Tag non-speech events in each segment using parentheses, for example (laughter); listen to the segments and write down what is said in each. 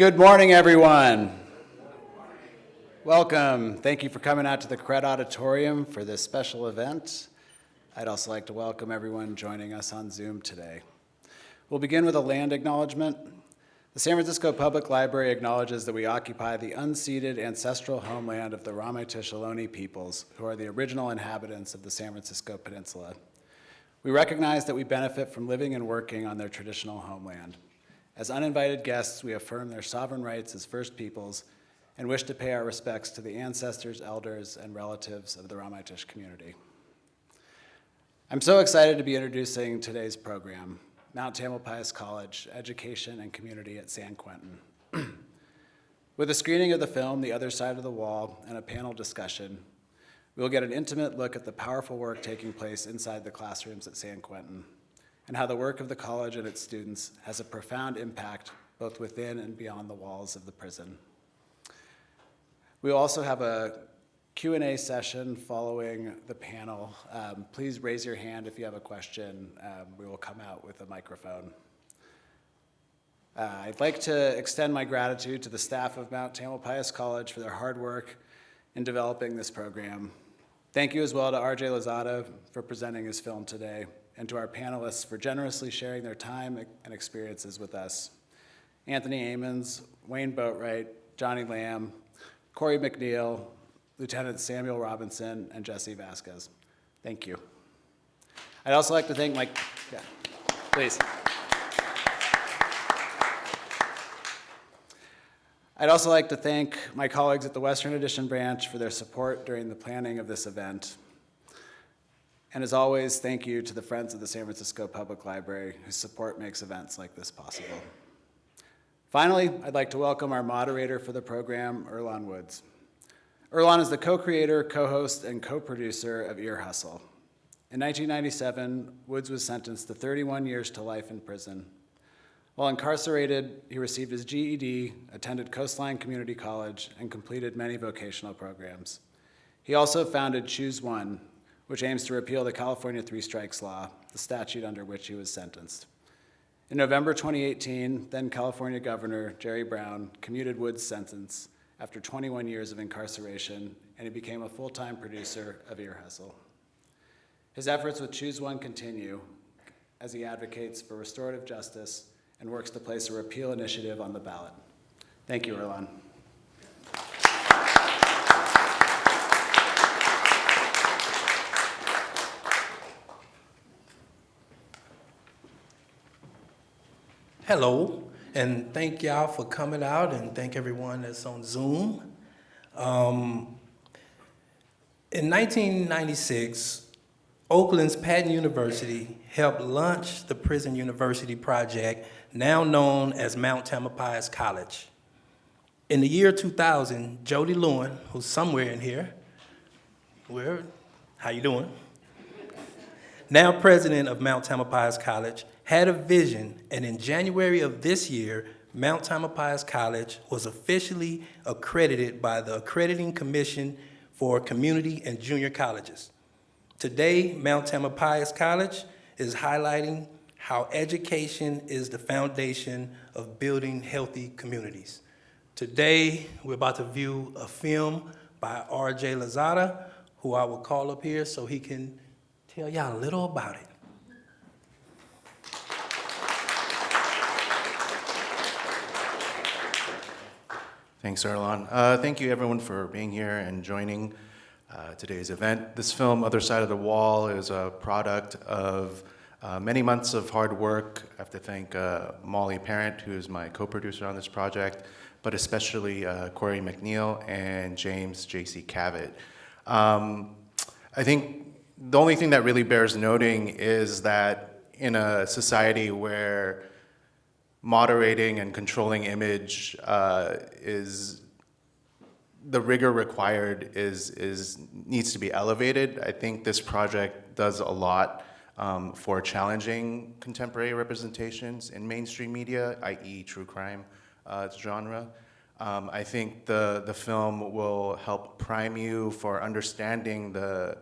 Good morning, everyone. Welcome. Thank you for coming out to the Koret Auditorium for this special event. I'd also like to welcome everyone joining us on Zoom today. We'll begin with a land acknowledgement. The San Francisco Public Library acknowledges that we occupy the unceded ancestral homeland of the Ramaytush peoples, who are the original inhabitants of the San Francisco Peninsula. We recognize that we benefit from living and working on their traditional homeland. As uninvited guests, we affirm their sovereign rights as First Peoples and wish to pay our respects to the ancestors, elders, and relatives of the Ramaytush community. I'm so excited to be introducing today's program, Mount Tamalpais College, Education and Community at San Quentin. (clears throat) With a screening of the film, The Other Side of the Wall, and a panel discussion, we will get an intimate look at the powerful work taking place inside the classrooms at San Quentin and how the work of the college and its students has a profound impact both within and beyond the walls of the prison. We also have a Q&A session following the panel. Um, please raise your hand if you have a question. Um, we will come out with a microphone. Uh, I'd like to extend my gratitude to the staff of Mount Tamalpais College for their hard work in developing this program. Thank you as well to RJ Lozada for presenting his film today and to our panelists for generously sharing their time and experiences with us. Anthony Ammons, Wayne Boatwright, Johnny Lamb, Corey McNeil, Lieutenant Samuel Robinson, and Jesse Vasquez. Thank you. I'd also like to thank my, yeah, please. I'd also like to thank my colleagues at the Western Addition branch for their support during the planning of this event. And as always, thank you to the Friends of the San Francisco Public Library whose support makes events like this possible. Finally, I'd like to welcome our moderator for the program, Earlonne Woods. Earlonne is the co-creator, co-host, and co-producer of Ear Hustle. In 1997, Woods was sentenced to 31 years to life in prison. While incarcerated, he received his GED, attended Coastline Community College, and completed many vocational programs. He also founded Choose One, which aims to repeal the California Three Strikes Law, the statute under which he was sentenced. In November 2018, then California Governor Jerry Brown commuted Wood's sentence after 21 years of incarceration, and he became a full-time producer of Ear Hustle. His efforts with Choose One continue as he advocates for restorative justice and works to place a repeal initiative on the ballot. Thank you, Earlonne. Hello, and thank y'all for coming out, and thank everyone that's on Zoom. Um, in 1996, Oakland's Patten University helped launch the Prison University Project, now known as Mount Tamalpais College. In the year 2000, Jody Lewen, who's somewhere in here, where, how you doing? now president of Mount Tamalpais College, had a vision, and in January of this year, Mount Tamalpais College was officially accredited by the Accrediting Commission for Community and Junior Colleges. Today, Mount Tamalpais College is highlighting how education is the foundation of building healthy communities. Today, we're about to view a film by R.J. Lozada, who I will call up here so he can tell y'all a little about it. Thanks, Earlonne. Uh, thank you, everyone, for being here and joining uh, today's event. This film, Other Side of the Wall, is a product of uh, many months of hard work. I have to thank uh, Molly Parent, who is my co-producer on this project, but especially uh, Corey McNeil and James J.C. Cavett. Um, I think the only thing that really bears noting is that in a society where moderating and controlling image uh, is the rigor required is, is needs to be elevated. I think this project does a lot um, for challenging contemporary representations in mainstream media, i.e. true crime uh, genre. Um, I think the, the film will help prime you for understanding the,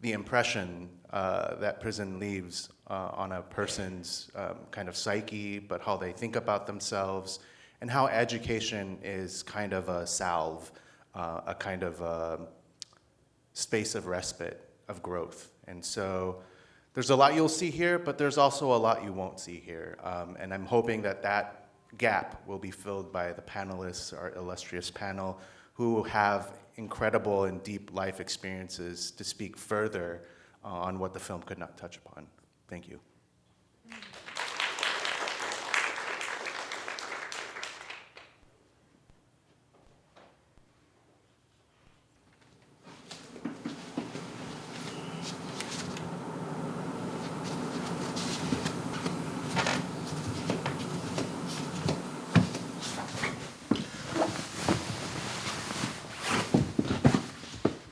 the impression uh, that prison leaves uh, on a person's um, kind of psyche, but how they think about themselves and how education is kind of a salve, uh, a kind of um space of respite, of growth. And so there's a lot you'll see here, but there's also a lot you won't see here. Um, and I'm hoping that that gap will be filled by the panelists, our illustrious panel, who have incredible and deep life experiences to speak further uh, on what the film could not touch upon. Thank you.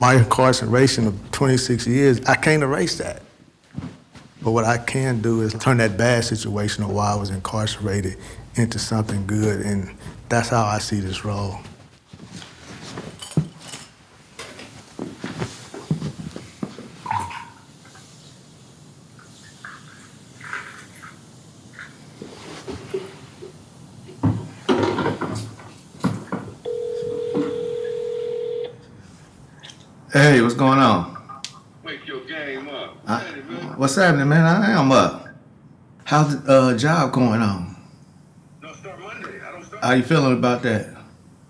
my incarceration of 26 years, I can't erase that. But what I can do is turn that bad situation of why I was incarcerated into something good, and that's how I see this role. Hey, what's going on? Wake your game up. I- Hey, man. what's happening, man? I am up. How's the uh, job going on? Don't start Monday. I don't start. How you feeling about that?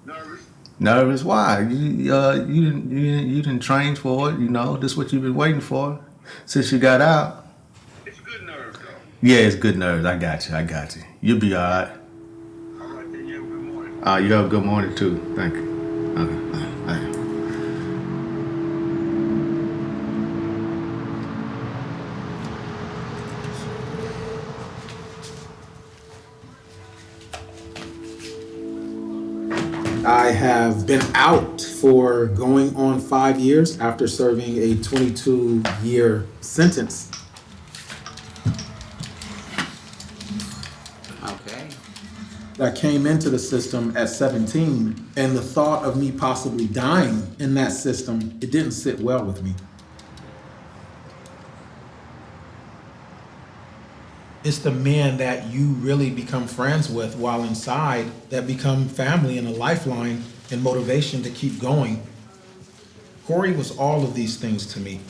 nervous. Nervous? Why? You uh, you didn't you didn't, you didn't train for it. You know this is what you've been waiting for since you got out. It's good nerves though. Yeah, it's good nerves. I got you. I got you. You'll be all right. All right, then you have a good morning. Uh, you have a good morning too. Thank you. Okay. all right, all right. I have been out for going on five years after serving a 22 year sentence. Okay. I came into the system at 17, and the thought of me possibly dying in that system, it didn't sit well with me. It's the men that you really become friends with while inside that become family and a lifeline and motivation to keep going. Corey was all of these things to me.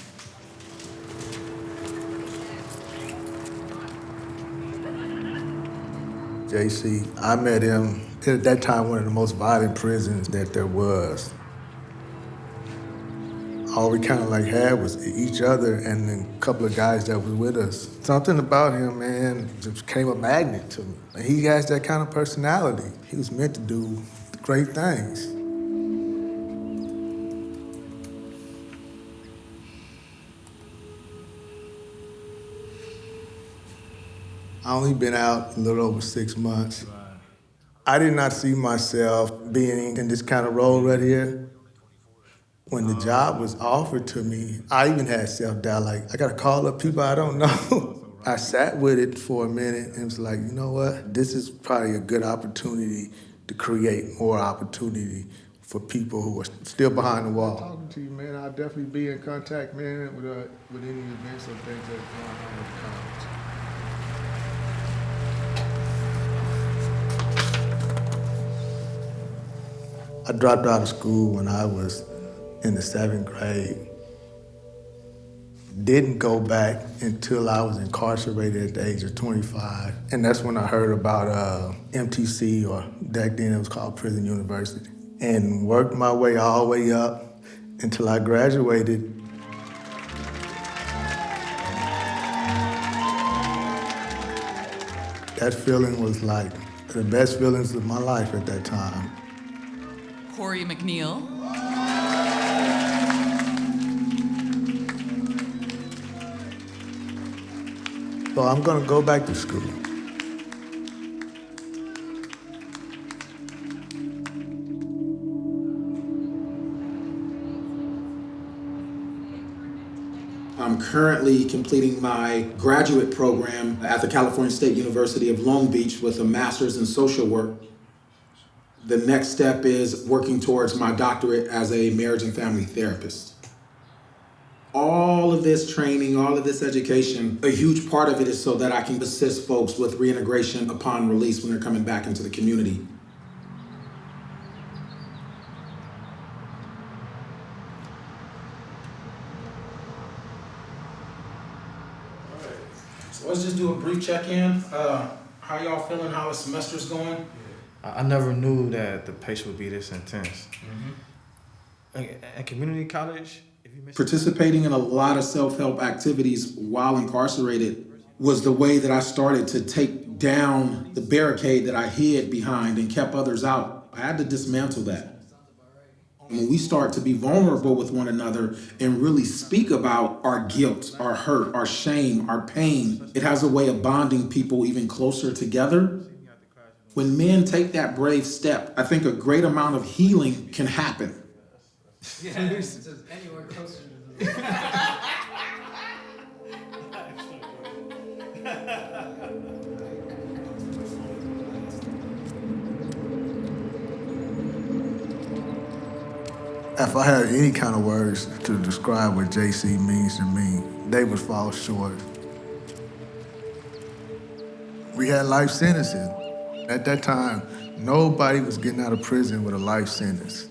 JC, I met him at that time one of the most violent prisons that there was. All we kind of like had was each other and then a couple of guys that was with us. Something about him, man, just became a magnet to me. He has that kind of personality. He was meant to do great things. I only been out a little over six months. I did not see myself being in this kind of role right here. When the job was offered to me, I even had self-doubt, like, I gotta call up people I don't know. (laughs) I sat with it for a minute and was like, you know what? This is probably a good opportunity to create more opportunity for people who are still behind the wall. Talking to you, man, I'll definitely be in contact, man, with, uh, with any events or things that are going on with the college. I dropped out of school when I was in the seventh grade. Didn't go back until I was incarcerated at the age of 25. And that's when I heard about uh, MTC, or back then it was called Prison University. And worked my way all the way up until I graduated. That feeling was like the best feelings of my life at that time. Corey McNeil. So I'm gonna go back to school. I'm currently completing my graduate program at the California State University of Long Beach with a master's in social work. The next step is working towards my doctorate as a marriage and family therapist all of this training, all of this education, a huge part of it is so that I can assist folks with reintegration upon release when they're coming back into the community. All right. So let's just do a brief check-in. Uh, how y'all feeling? How the semester's going? I never knew that the pace would be this intense. Mm -hmm. At community college, Participating in a lot of self-help activities while incarcerated was the way that I started to take down the barricade that I hid behind and kept others out. I had to dismantle that. When we start to be vulnerable with one another and really speak about our guilt, our hurt, our shame, our pain, it has a way of bonding people even closer together. When men take that brave step, I think a great amount of healing can happen. (laughs) (laughs) If I had any kind of words to describe what JC means to me, they would fall short. We had life sentences. At that time, nobody was getting out of prison with a life sentence.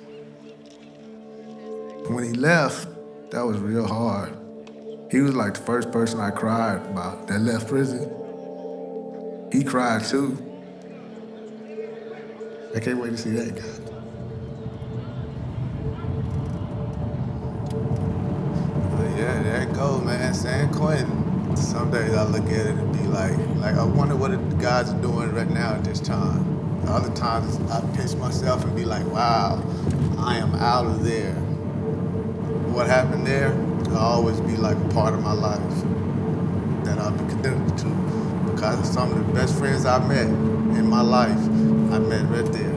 When he left, that was real hard. He was like the first person I cried about that left prison. He cried too. I can't wait to see that guy. Yeah, there it goes, man. San Quentin. Some days I look at it and be like, like I wonder what the guys are doing right now at this time. Other times I pinch myself and be like, wow, I am out of there. What happened there will always be like a part of my life that I'll be connected to because some of the best friends I met in my life, I met right there.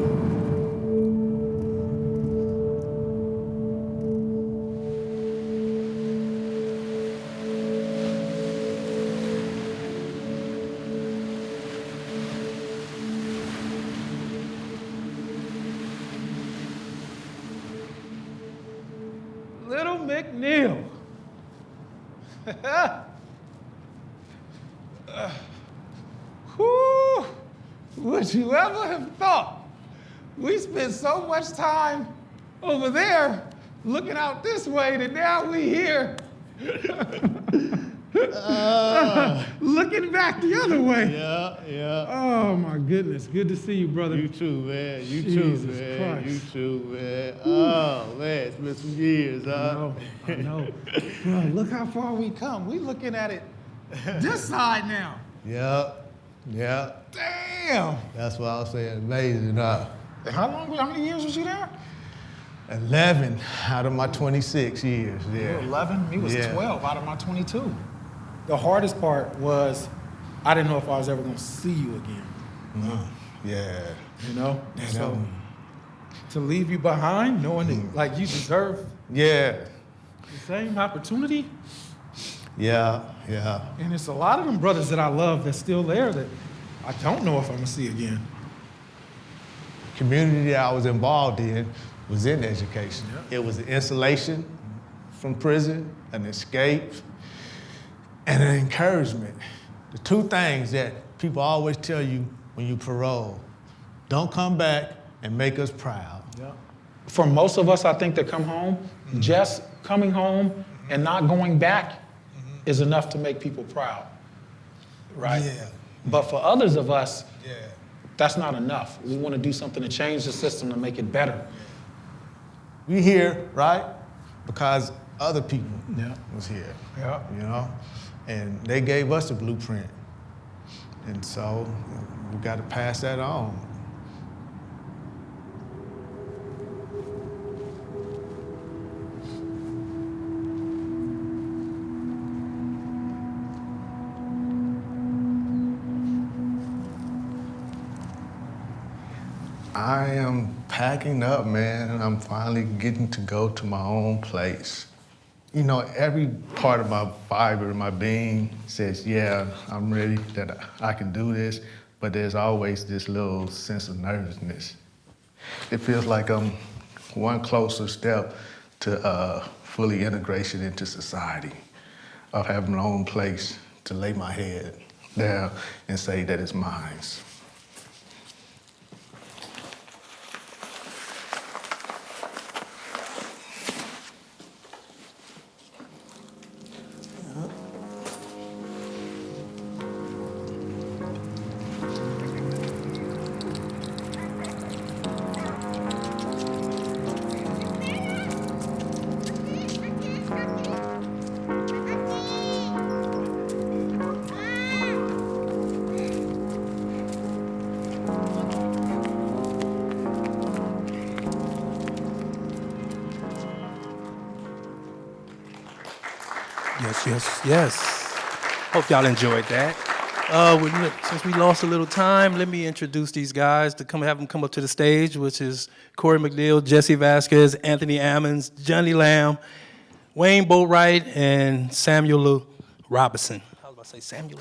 We spent so much time over there looking out this way that now we here uh. (laughs) looking back the other way. Yeah, yeah. Oh my goodness, good to see you, brother. You too, man. You Jesus too, man. Christ. You too, man. Oh, man, it's been some years, I huh? know, I know. Bro, look how far we come. We looking at it this (laughs) side now. Yeah, yeah. Damn. That's what I was saying. Amazing, huh? How long? How many years was you there? 11 out of my 26 years, yeah. 11. Me was Yeah. 12 out of my 22. The hardest part was I didn't know if I was ever gonna see you again. Mm, yeah. You know. Yeah, so to leave you behind, knowing that mm. like you deserve Yeah, the same opportunity, yeah, yeah. and it's a lot of them brothers that I love that's still there that I don't know if I'm gonna see again. Community that I was involved in was in education. It was an insulation from prison, an escape, and an encouragement. The two things that people always tell you when you parole don't come back and make us proud. For most of us, I think that come home, mm-hmm. just coming home and not going back mm-hmm. is enough to make people proud, right? Yeah. But for others of us, Yeah. That's not enough. We want to do something to change the system to make it better. We here, right? Because other people Yeah. was here. Yeah. You know? And they gave us a blueprint. And so we got to pass that on. I am packing up, man, I'm finally getting to go to my own place. You know, every part of my fiber, my being says, yeah, I'm ready, that I can do this, but there's always this little sense of nervousness. It feels like I'm one closer step to uh, fully integration into society, of having my own place to lay my head down and say that it's mine. Yes, yes, yes. Hope y'all enjoyed that. Uh, we, since we lost a little time, let me introduce these guys to come have them come up to the stage, which is Corey McNeil, Jesse Vasquez, Anthony Ammons, Johnny Lamb, Wayne Boatwright, and Samuel Robinson. I was to say Samuel.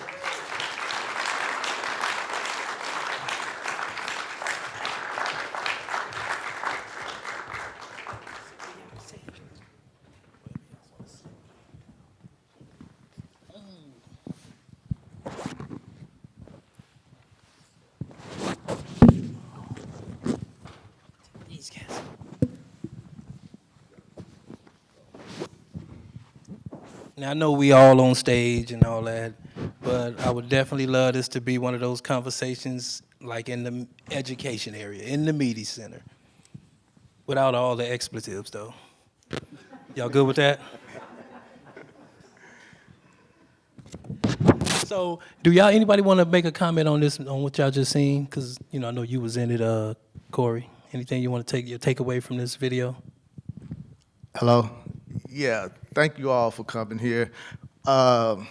These guys. Now I know we all on stage and all that, but I would definitely love this to be one of those conversations like in the education area, in the media center, without all the expletives though. Y'all good with that? So, do y'all anybody want to make a comment on this on what y'all just seen? Cause you know I know you was in it, uh, Corey. Anything you want to take your takeaway from this video? Hello? Yeah, thank you all for coming here. Um,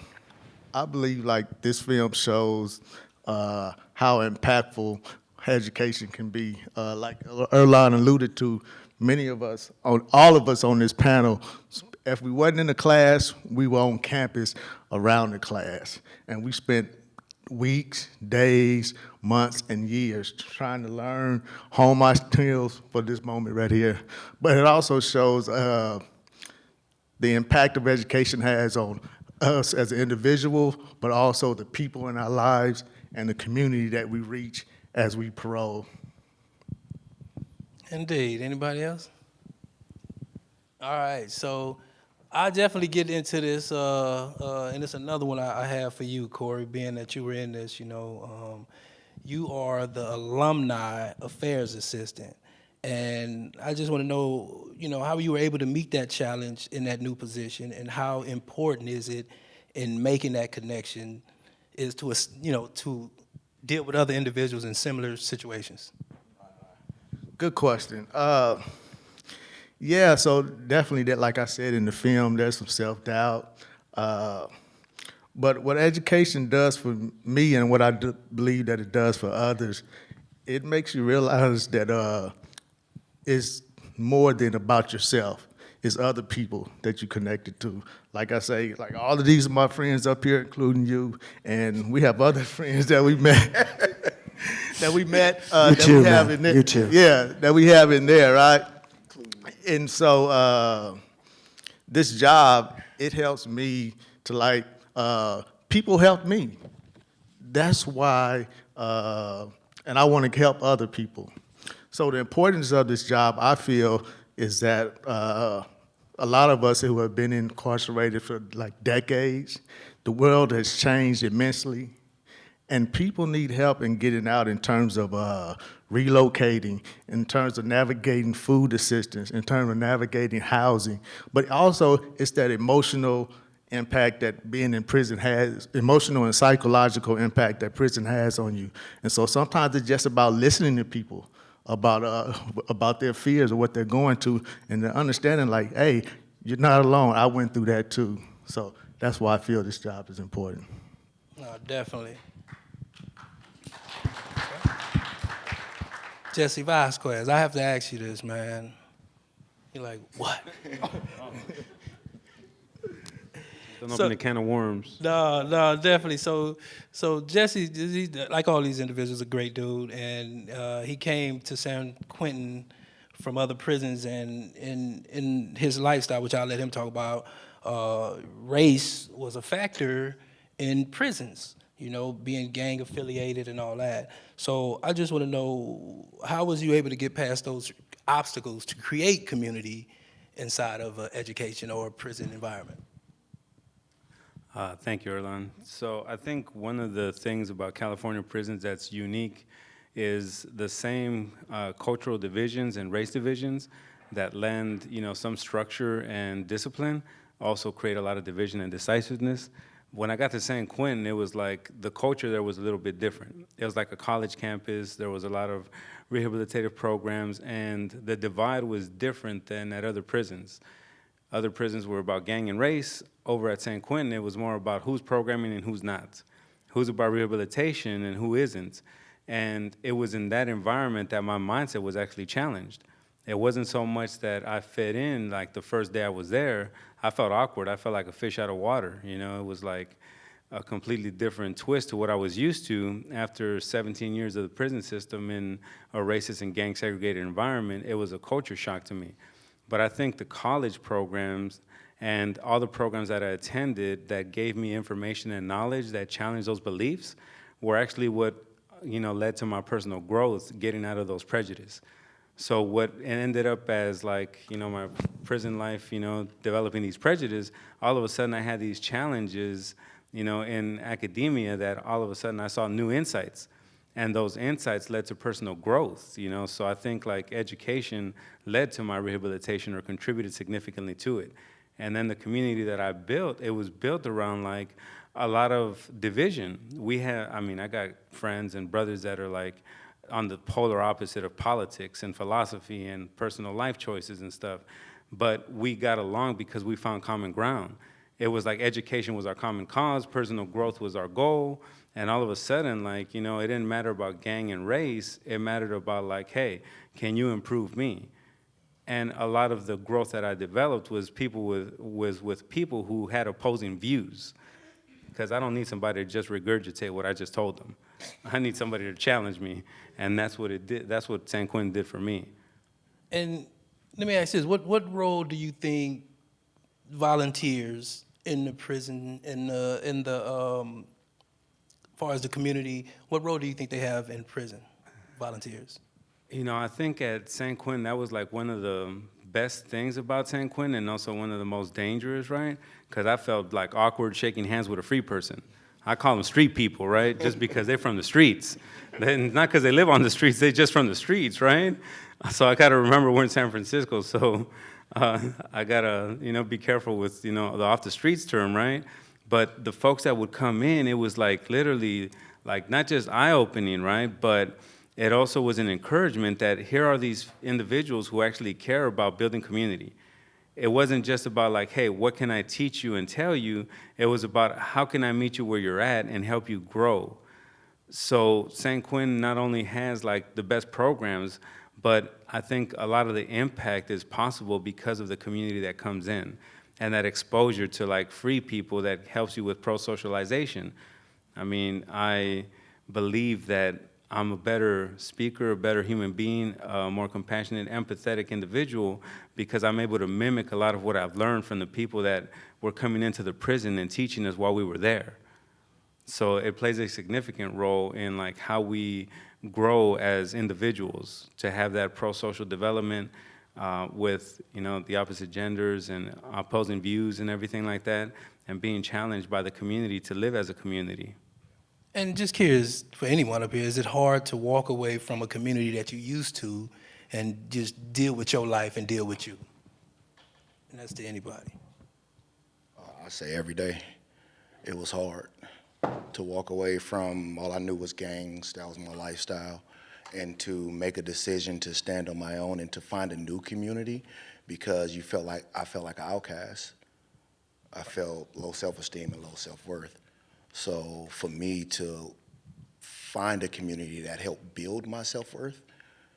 I believe like this film shows uh, how impactful education can be. Uh, like Earlonne alluded to, many of us, on all of us on this panel, if we wasn't in the class, we were on campus around the class. And we spent weeks, days, months, and years trying to learn, hone my skills for this moment right here. But it also shows uh, the impact of education has on us as an individual, but also the people in our lives and the community that we reach as we parole. Indeed. Anybody else? All right. So I definitely get into this, uh, uh, and it's another one I, I have for you, Corey, being that you were in this. You know, um, you are the alumni affairs assistant, and I just want to know, you know, how you were able to meet that challenge in that new position, and how important is it in making that connection, is to, you know, to deal with other individuals in similar situations. Good question. Uh, yeah, so definitely that, like I said in the film, there's some self-doubt. Uh, but what education does for me and what I believe that it does for others, it makes you realize that uh, it's more than about yourself. It's other people that you're connected to. Like I say, like all of these are my friends up here, including you, and we have other (laughs) friends that we met. (laughs) that we met. Uh, You that too, we have man. in there. You too. Yeah, that we have in there, right? And so uh, this job, it helps me to like, uh, people help me. That's why, uh, and I want to help other people. So the importance of this job, I feel, is that uh, a lot of us who have been incarcerated for like decades, the world has changed immensely. And people need help in getting out in terms of uh, relocating, in terms of navigating food assistance, in terms of navigating housing. But also, it's that emotional impact that being in prison has, emotional and psychological impact that prison has on you. And so sometimes it's just about listening to people about, uh, about their fears or what they're going to, and the understanding like, hey, you're not alone. I went through that too. So that's why I feel this job is important. No, definitely. Jesse Vasquez, I have to ask you this, man. You're like, what? (laughs) Don't So- open a can of worms. No, no, definitely. So, so Jesse, he, like all these individuals, a great dude, and uh, he came to San Quentin from other prisons, and in in his lifestyle, which I'll let him talk about, uh, race was a factor in prisons. You know, being gang affiliated and all that. So I just want to know how was you able to get past those obstacles to create community inside of an education or a prison environment? Uh, thank you, Earlonne. So I think one of the things about California prisons that's unique is the same uh, cultural divisions and race divisions that lend, you know, some structure and discipline also create a lot of division and decisiveness. When I got to San Quentin, it was like the culture there was a little bit different. It was like a college campus. There was a lot of rehabilitative programs, and the divide was different than at other prisons other prisons were about gang and race. Over at San Quentin, it was more about who's programming and who's not, who's about rehabilitation and who isn't. And it was in that environment that my mindset was actually challenged. It wasn't so much that I fit in, like the first day I was there, I felt awkward. I felt like a fish out of water, you know? It was like a completely different twist to what I was used to after 17 years of the prison system in a racist and gang segregated environment. It was a culture shock to me. But I think the college programs and all the programs that I attended that gave me information and knowledge that challenged those beliefs were actually what you know led to my personal growth, getting out of those prejudices. So what ended up as like you know my prison life, you know, developing these prejudices, all of a sudden I had these challenges, you know, in academia that all of a sudden I saw new insights and those insights led to personal growth you know? So i think like education led to my rehabilitation or contributed significantly to it. And then the community that i built it was built around like a lot of division. We have i mean i got friends and brothers that are like on the polar opposite of politics and philosophy and personal life choices and stuff. But we got along because we found common ground. It was like education was our common cause personal growth was our goal and all of a sudden, like, you know, it didn't matter about gang and race. It mattered about like, hey, can you improve me? And a lot of the growth that I developed was people with, was with people who had opposing views. Because I don't need somebody to just regurgitate what I just told them. (laughs) I need somebody to challenge me. And that's what it did. That's what San Quentin did for me. And let me ask this, what, what role do you think volunteers in the prison, in the, in the, um, far as the community, what role do you think they have in prison, volunteers? You know, I think at San Quentin, that was like one of the best things about San Quentin and also one of the most dangerous, right? Because I felt like awkward shaking hands with a free person. I call them street people, right? (laughs) Just because they're from the streets. Then not because they live on the streets, they're just from the streets, right? So I got to remember we're in San Francisco, so uh, I got to, you know, be careful with, you know, the off the streets term, right? But the folks that would come in, it was like literally, like not just eye-opening, right? But it also was an encouragement that here are these individuals who actually care about building community. It wasn't just about like, hey, what can I teach you and tell you? It was about how can I meet you where you're at and help you grow. So San Quentin not only has like the best programs, but I think a lot of the impact is possible because of the community that comes in and that exposure to like free people that helps you with pro-socialization. I mean, I believe that I'm a better speaker, a better human being, a more compassionate, empathetic individual because I'm able to mimic a lot of what I've learned from the people that were coming into the prison and teaching us while we were there. So it plays a significant role in like how we grow as individuals to have that pro-social development uh, with you know the opposite genders and opposing views and everything like that, and being challenged by the community to live as a community. And just curious, for anyone up here, is it hard to walk away from a community that you used to and just deal with your life and deal with you? And that's to anybody. I say every day, it was hard to walk away from all I knew was gangs, that was my lifestyle, and to make a decision to stand on my own and to find a new community because you felt like I felt like an outcast. I felt low self-esteem and low self-worth. So for me to find a community that helped build my self-worth,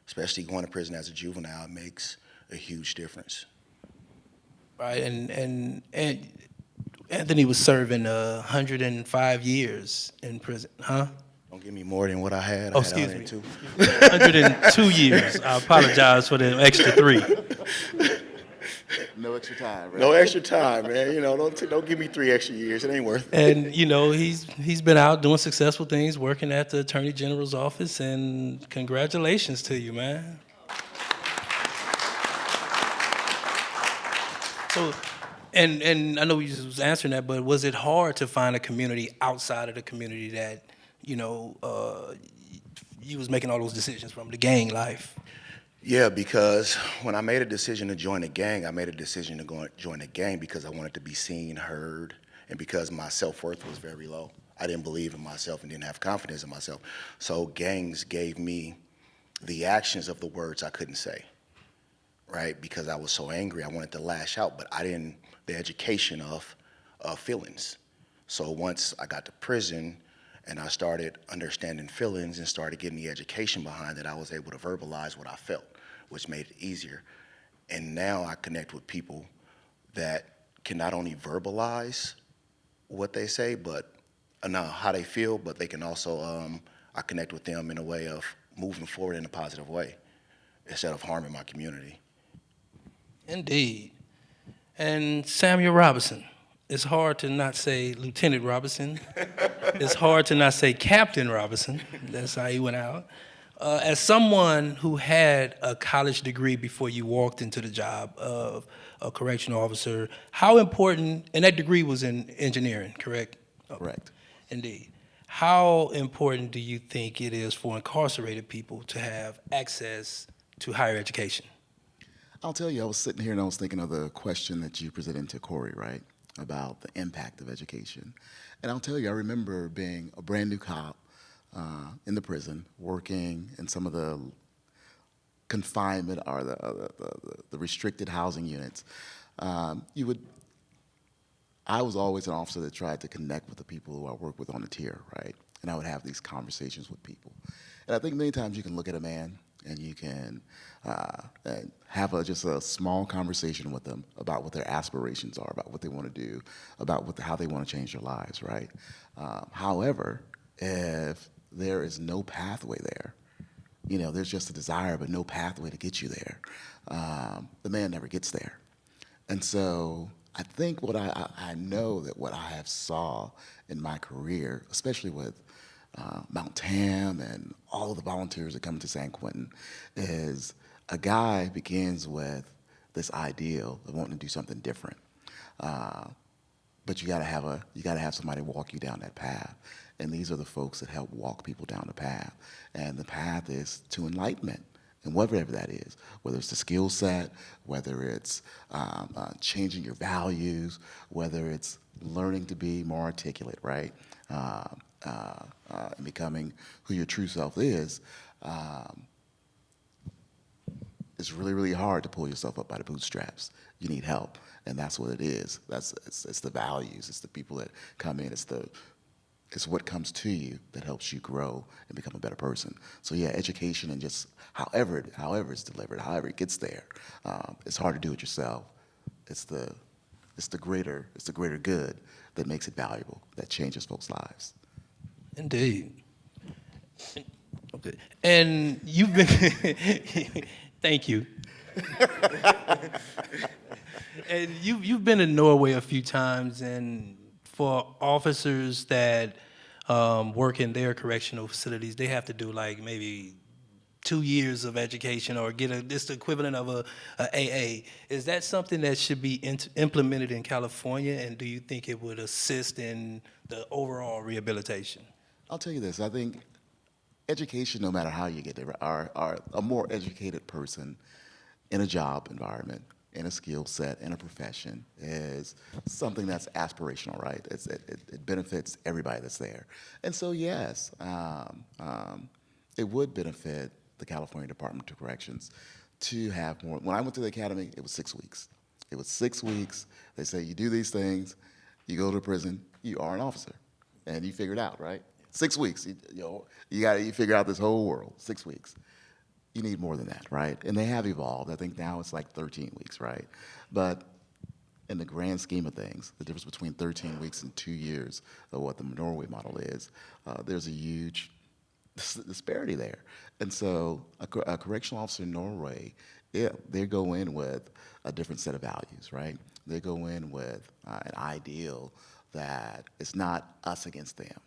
especially going to prison as a juvenile, makes a huge difference. Right, and, and, and Anthony was serving uh, 105 years in prison, huh? Don't give me more than what I had. Oh, I had excuse me. 102. (laughs) 102 years. I apologize for the extra three. No extra time, right? No extra time, man. You know, don't, t- don't give me three extra years. It ain't worth it. And you know, he's he's been out doing successful things, working at the Attorney General's office, and congratulations to you, man. So, and and I know you was answering that, but was it hard to find a community outside of the community that you know uh, you was making all those decisions from the gang life? Yeah, because when I made a decision to join a gang, I made a decision to go join a gang because I wanted to be seen, heard, and because my self-worth was very low. I didn't believe in myself and didn't have confidence in myself. So gangs gave me the actions of the words I couldn't say, right? Because I was so angry, I wanted to lash out, but I didn't, the education of, of feelings. So once I got to prison and I started understanding feelings and started getting the education behind it, I was able to verbalize what I felt, which made it easier. And now I connect with people that can not only verbalize what they say, but uh, now how they feel, but they can also, um, I connect with them in a way of moving forward in a positive way instead of harming my community. Indeed. And Samuel Robinson. It's hard to not say Lieutenant Robinson. it's hard to not say Captain Robinson. That's how he went out. Uh, as someone who had a college degree before you walked into the job of a correctional officer, how important, and that degree was in engineering, correct? Correct. Indeed. How important do you think it is for incarcerated people to have access to higher education? I'll tell you, I was sitting here and I was thinking of the question that you presented to Corey, right? About the impact of education. And I'll tell you, I remember being a brand new cop uh, in the prison, working in some of the confinement or the, the, the, restricted housing units. Um, you would, I was always an officer that tried to connect with the people who I worked with on the tier, right? And I would have these conversations with people. And I think many times you can look at a man and you can uh, and have a, just a small conversation with them about what their aspirations are, about what they want to do, about what how they want to change their lives, right? Um, however, if there is no pathway there, you know, there's just a desire but no pathway to get you there, um, the man never gets there. And so I think what I, I, I know that what I have saw in my career, especially with uh, Mount Tam and all of the volunteers that come to San Quentin, is a guy begins with this ideal of wanting to do something different. Uh, but you gotta have a you gotta have somebody walk you down that path. And these are the folks that help walk people down the path. And the path is to enlightenment and whatever that is, whether it's the skill set, whether it's um, uh, changing your values, whether it's learning to be more articulate, right? Uh, uh, uh, and becoming who your true self is, um, it's really, really hard to pull yourself up by the bootstraps. You need help, and that's what it is. That's it's, it's the values. It's the people that come in. It's the it's what comes to you that helps you grow and become a better person. So yeah, education and just however however it's delivered, however it gets there, um, it's hard to do it yourself. It's the it's the greater it's the greater good that makes it valuable, that changes folks' lives. Indeed. Okay. And you've been, (laughs) thank you. and you, you've been in Norway a few times, and for officers that um, work in their correctional facilities, they have to do like maybe two years of education or get a, this equivalent of a, a AA. Is that something that should be int- implemented in California, and do you think it would assist in the overall rehabilitation? I'll tell you this, I think education, no matter how you get there, are, are a more educated person in a job environment, in a skill set, in a profession, is something that's aspirational, right? It, it benefits everybody that's there. And so, yes, um, um, it would benefit the California Department of Corrections to have more. When I went to the academy, it was six weeks. It was six weeks. They say you do these things, you go to prison, you are an officer, and you figure it out, right? Six weeks, you, you know, you got you figure out this whole world. Six weeks. You need more than that, right? And they have evolved. I think now it's like 13 weeks, right? But in the grand scheme of things, the difference between 13 weeks and two years of what the Norway model is, uh, there's a huge disparity there. And so a, a, correctional officer in Norway, yeah, they go in with a different set of values, right? They go in with uh, an ideal that it's not us against them.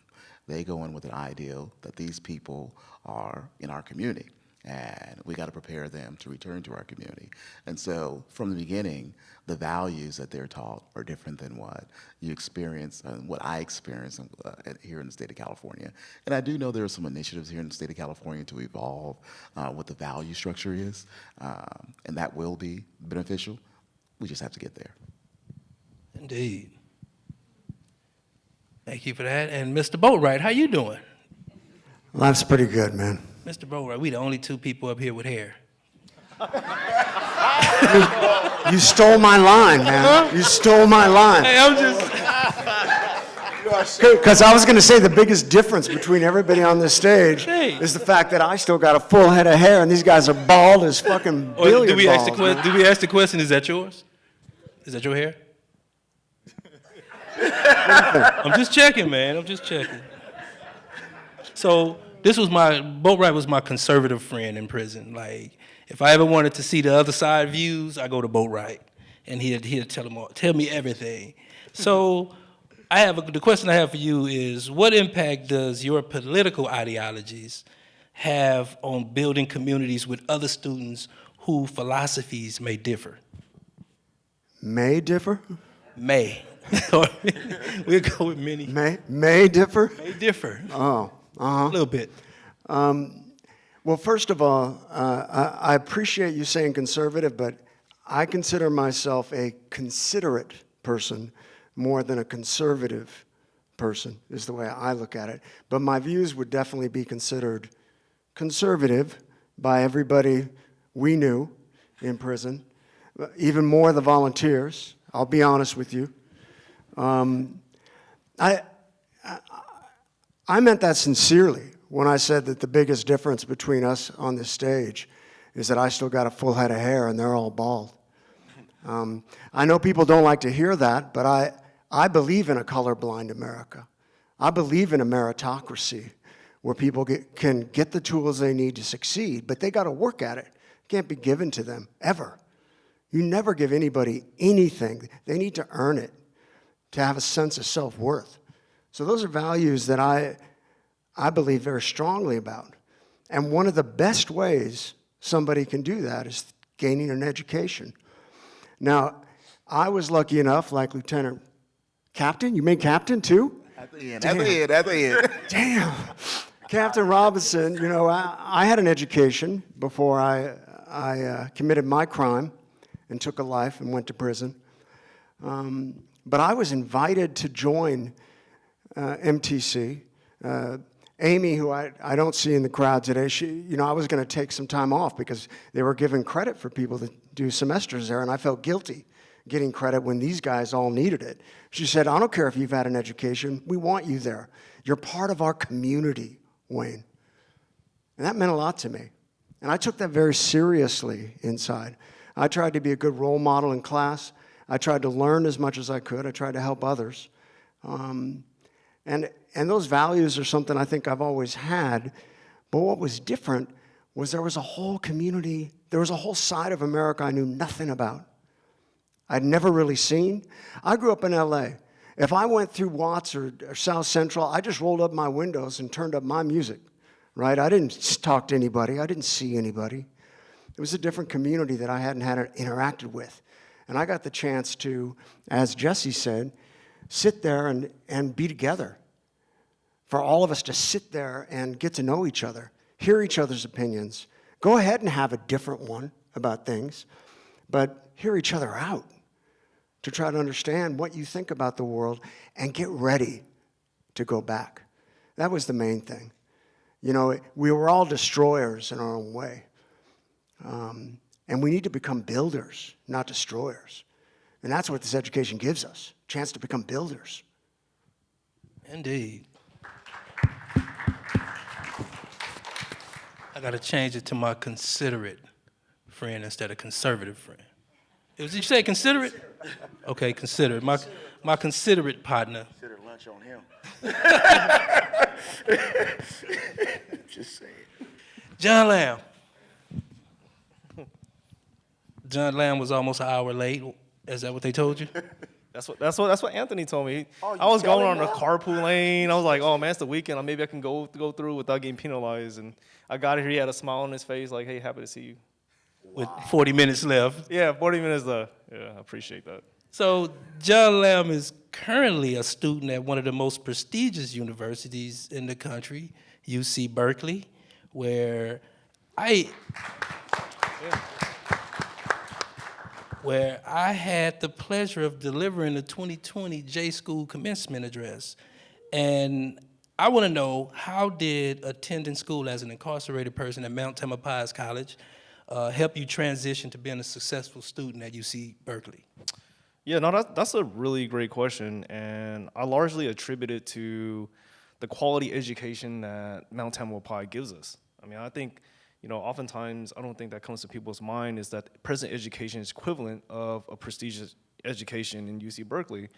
They go in with an ideal that these people are in our community and we got to prepare them to return to our community. And so from the beginning, the values that they're taught are different than what you experience and what I experience uh, here in the state of California. And I do know there are some initiatives here in the state of California to evolve uh, what the value structure is, um, and that will be beneficial. We just have to get there. Indeed. Thank you for that. And Mr. Boatwright, how you doing? Life's pretty good, man. Mr. Boatwright, we the only two people up here with hair. (laughs) You stole my line, man. You stole my line. Hey, I'm just. (laughs) Because I was going to say the biggest difference between everybody on this stage Hey. is the fact that I still got a full head of hair and these guys are bald as fucking Or billiard do we ask the balls, question? man. Do we ask the question? Is that yours? Is that your hair? I'm just checking, man. I'm just checking. So this was my Boatwright was my conservative friend in prison. Like if I ever wanted to see the other side views, I go to Boatwright, and he'd he'd tell them all, tell me everything. So I have a, the question I have for you is what impact does your political ideologies have on building communities with other students who philosophies may differ? May differ? May. (laughs) we'll go with many. May, may differ? May differ. Oh, uh-huh. A little bit. Um, well, first of all, uh, I, I appreciate you saying conservative, but I consider myself a considerate person more than a conservative person, is the way I look at it. But my views would definitely be considered conservative by everybody we knew in prison, even more the volunteers, I'll be honest with you. Um, I, I meant that sincerely when I said that the biggest difference between us on this stage is that I still got a full head of hair and they're all bald. Um, I know people don't like to hear that, but I, I believe in a colorblind America. I believe in a meritocracy where people get, can get the tools they need to succeed, but they got to work at it. It can't be given to them, ever. You never give anybody anything. They need to earn it to have a sense of self-worth. So those are values that I, I believe very strongly about. And one of the best ways somebody can do that is gaining an education. Now, I was lucky enough, like Lieutenant Captain, you made captain too? At the end, at the end, at the end. (laughs) Damn. Captain Robinson, you know, I, I had an education before I, I uh, committed my crime and took a life and went to prison. Um, but I was invited to join uh, MTC. Uh, Amy, who I, I don't see in the crowd today, she, you know, I was going to take some time off because they were giving credit for people to do semesters there, and I felt guilty getting credit when these guys all needed it. She said, I don't care if you've had an education, we want you there. You're part of our community, Wayne. And that meant a lot to me. And I took that very seriously inside. I tried to be a good role model in class. I tried to learn as much as I could. I tried to help others. Um, and, and those values are something I think I've always had. But what was different was there was a whole community, there was a whole side of America I knew nothing about. I'd never really seen. I grew up in LA. If I went through Watts or, or South Central, I just rolled up my windows and turned up my music, right? I didn't talk to anybody. I didn't see anybody. It was a different community that I hadn't had interacted with. And I got the chance to, as Jesse said, sit there and, and be together. For all of us to sit there and get to know each other, hear each other's opinions. Go ahead and have a different one about things, but hear each other out to try to understand what you think about the world and get ready to go back. That was the main thing. You know, we were all destroyers in our own way. Um, and we need to become builders, not destroyers. And that's what this education gives us, a chance to become builders. Indeed. I got to change it to my considerate friend instead of conservative friend. Did you say considerate? Okay, considerate. My, my considerate partner. Consider lunch on him. (laughs) Just saying. John Lamb. John Lamb was almost an hour late. Is that what they told you? (laughs) That's what that's what that's what Anthony told me. Oh, I was going on a now? carpool lane. I was like, oh man, it's the weekend. Maybe I can go go through without getting penalized. And I got here. He had a smile on his face, like, hey, happy to see you. With 40 minutes left. Yeah, 40 minutes left. Yeah, I appreciate that. So John Lamb is currently a student at one of the most prestigious universities in the country, UC Berkeley, where I where I had the pleasure of delivering the 2020 J School commencement address. And I want to know how did attending school as an incarcerated person at Mount Tamalpais College uh, help you transition to being a successful student at UC Berkeley? Yeah, no, that's, that's a really great question, and I largely attribute it to the quality education that Mount Tamalpais gives us. I mean, I think, you know, oftentimes I don't think that comes to people's mind is that present education is equivalent of a prestigious education in UC Berkeley.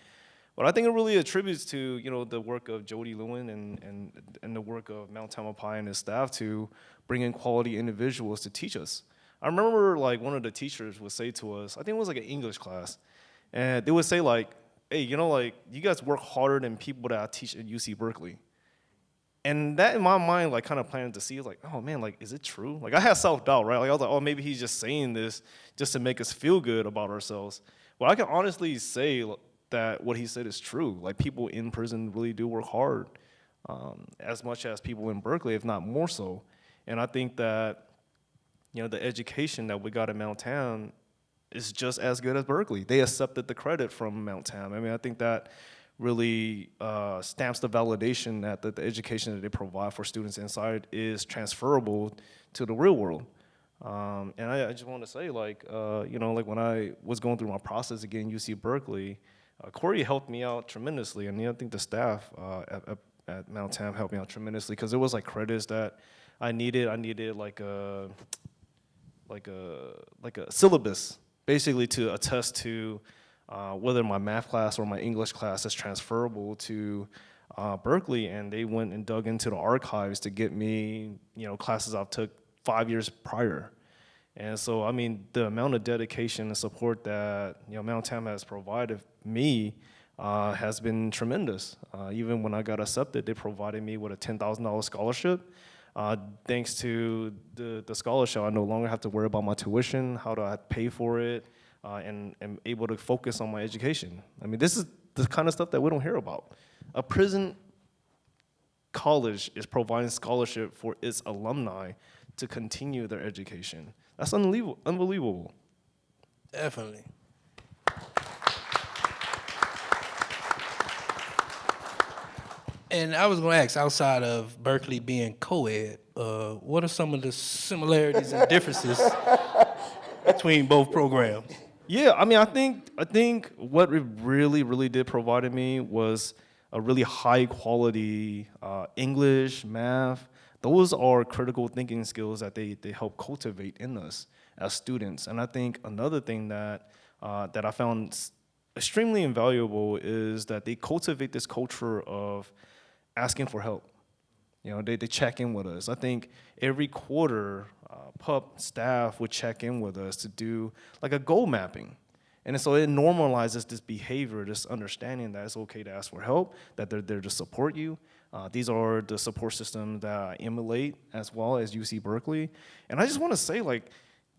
But I think it really attributes to, you know, the work of Jody Lewen and, and, and the work of Mount Tamalpais and his staff to bring in quality individuals to teach us. I remember like one of the teachers would say to us, I think it was like an English class, and they would say like, hey, you know, like you guys work harder than people that I teach at UC Berkeley. And that in my mind, like kind of planted to see, like, oh man, like, is it true? Like I had self-doubt, right? Like I was like, oh, maybe he's just saying this just to make us feel good about ourselves. Well, I can honestly say that what he said is true. Like people in prison really do work hard, um, as much as people in Berkeley, if not more so. And I think that, you know, the education that we got at Mount Tam is just as good as Berkeley. They accepted the credit from Mount Tam. I mean, I think that really uh, stamps the validation that the, the education that they provide for students inside is transferable to the real world. Um, and I, I, just want to say, like, uh, you know, like when I was going through my process again, UC Berkeley, uh, Corey helped me out tremendously, and you know, I think the staff uh, at, at, at, Mount Tam helped me out tremendously because it was like credits that I needed. I needed like a like a like a syllabus basically to attest to uh, whether my math class or my English class is transferable to uh, Berkeley, and they went and dug into the archives to get me, you know, classes I've took five years prior. And so, I mean, the amount of dedication and support that, you know, Mount Tam has provided me uh, has been tremendous. Uh, even when I got accepted, they provided me with a $10,000 scholarship. Uh, thanks to the, the scholarship, I no longer have to worry about my tuition, how do I pay for it, uh, and am able to focus on my education. I mean, this is the kind of stuff that we don't hear about. A prison college is providing scholarship for its alumni to continue their education. That's unbelievable. unbelievable. Definitely. And I was going to ask, outside of Berkeley being co-ed, uh, what are some of the similarities and differences (laughs) between both programs? Yeah, I mean, I think I think what it really, really did provide me was a really high quality uh, English, math. Those are critical thinking skills that they, they help cultivate in us as students. And I think another thing that, uh, that I found extremely invaluable is that they cultivate this culture of asking for help. You know, they, they check in with us. I think every quarter, uh, PUP staff would check in with us to do like a goal mapping. And so it normalizes this behavior, this understanding that it's okay to ask for help, that they're there to support you. Uh, these are the support systems that I emulate as well as UC Berkeley. And I just want to say, like,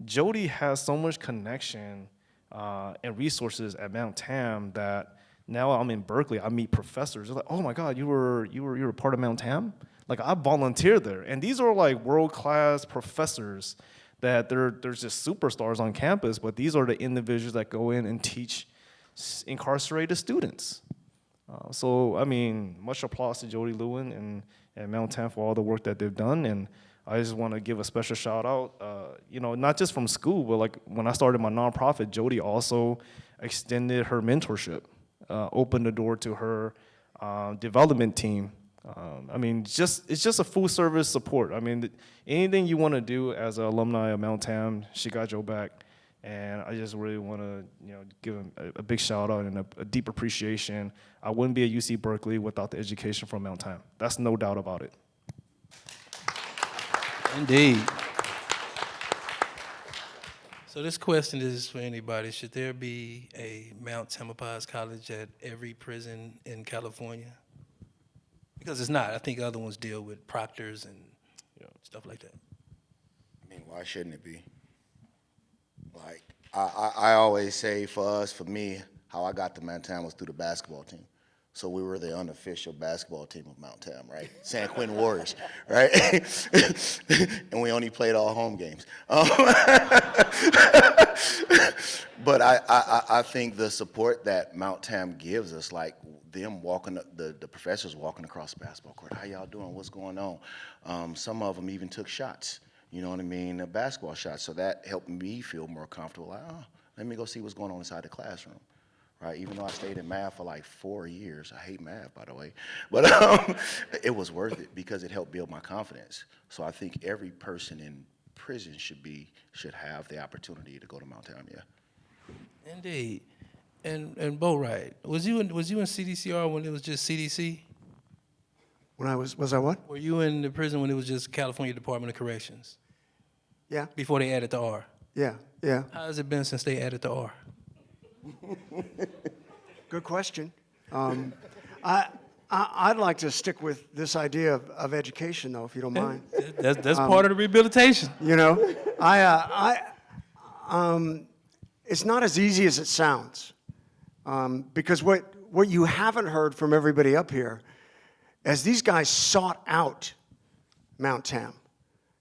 Jody has so much connection uh, and resources at Mount Tam that now I'm in Berkeley, I meet professors. They're like, oh my God, you were, you were, you were part of Mount Tam? Like, I volunteered there. And these are like world-class professors that they're, they're just superstars on campus, but these are the individuals that go in and teach incarcerated students. Uh, so, I mean, much applause to Jody Lewen and, and Mount Tam for all the work that they've done. And I just want to give a special shout out, uh, you know, not just from school, but like when I started my nonprofit, Jody also extended her mentorship, uh, opened the door to her uh, development team um, I mean, just it's just a full service support. I mean, anything you want to do as an alumni of Mount Tam, she got your back. And I just really want to, you know, give him a, a big shout out and a, a, deep appreciation. I wouldn't be at UC Berkeley without the education from Mount Tam. That's no doubt about it. Indeed. So this question is for anybody. Should there be a Mount Tamalpais College at every prison in California? Because it's not. I think other ones deal with proctors and you know, stuff like that. I mean, why shouldn't it be? Like, I, I, I always say for us, for me, how I got to Mount Tam was through the basketball team. So we were the unofficial basketball team of Mount Tam, right? San Quentin Warriors, (laughs) right? (laughs) and we only played all home games. Um, (laughs) but I, I, I think the support that Mount Tam gives us, like them walking, the, the professors walking across the basketball court. How y'all doing? What's going on? Um, some of them even took shots You know what I mean? A basketball shot. So that helped me feel more comfortable. Like, oh, let me go see what's going on inside the classroom. Right? Even though I stayed in math for like four years. I hate math, by the way. (laughs) But um, it was worth it because it helped build my confidence. So I think every person in prison should be should have the opportunity to go to Mount Tamia. Indeed. And and Boatwright, was you in was you in CDCR when it was just CDC? When I was, was I what? Were you in the prison when it was just California Department of Corrections? Yeah. Before they added the R. Yeah, yeah. How has it been since they added the R? (laughs) Good question. Um, I, I, I'd like to stick with this idea of, of education, though, if you don't mind. That's that's Um, part of the rehabilitation. You know, I, uh, I, um, it's not as easy as it sounds, um, because what what you haven't heard from everybody up here, as these guys sought out Mount Tam,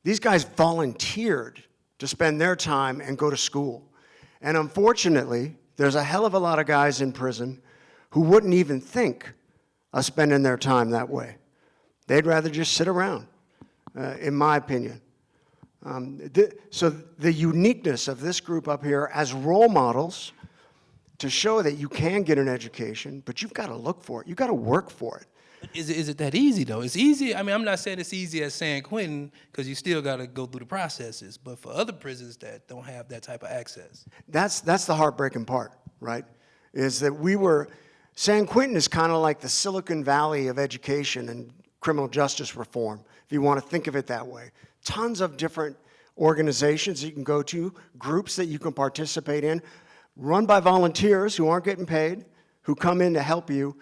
these guys volunteered to spend their time and go to school, and unfortunately, there's a hell of a lot of guys in prison who wouldn't even think of spending their time that way. They'd rather just sit around, uh, in my opinion. Um, th- so the uniqueness of this group up here as role models to show that you can get an education, but you've got to look for it. You've got to work for it. Is it, is it that easy though? It's easy. I mean, I'm not saying it's easy as San Quentin because you still got to go through the processes. But for other prisons that don't have that type of access, That's, that's the heartbreaking part, right? Is that we were, San Quentin is kind of like the Silicon Valley of education and criminal justice reform, if you want to think of it that way. Tons of different organizations you can go to, groups that you can participate in, run by volunteers who aren't getting paid, who come in to help you.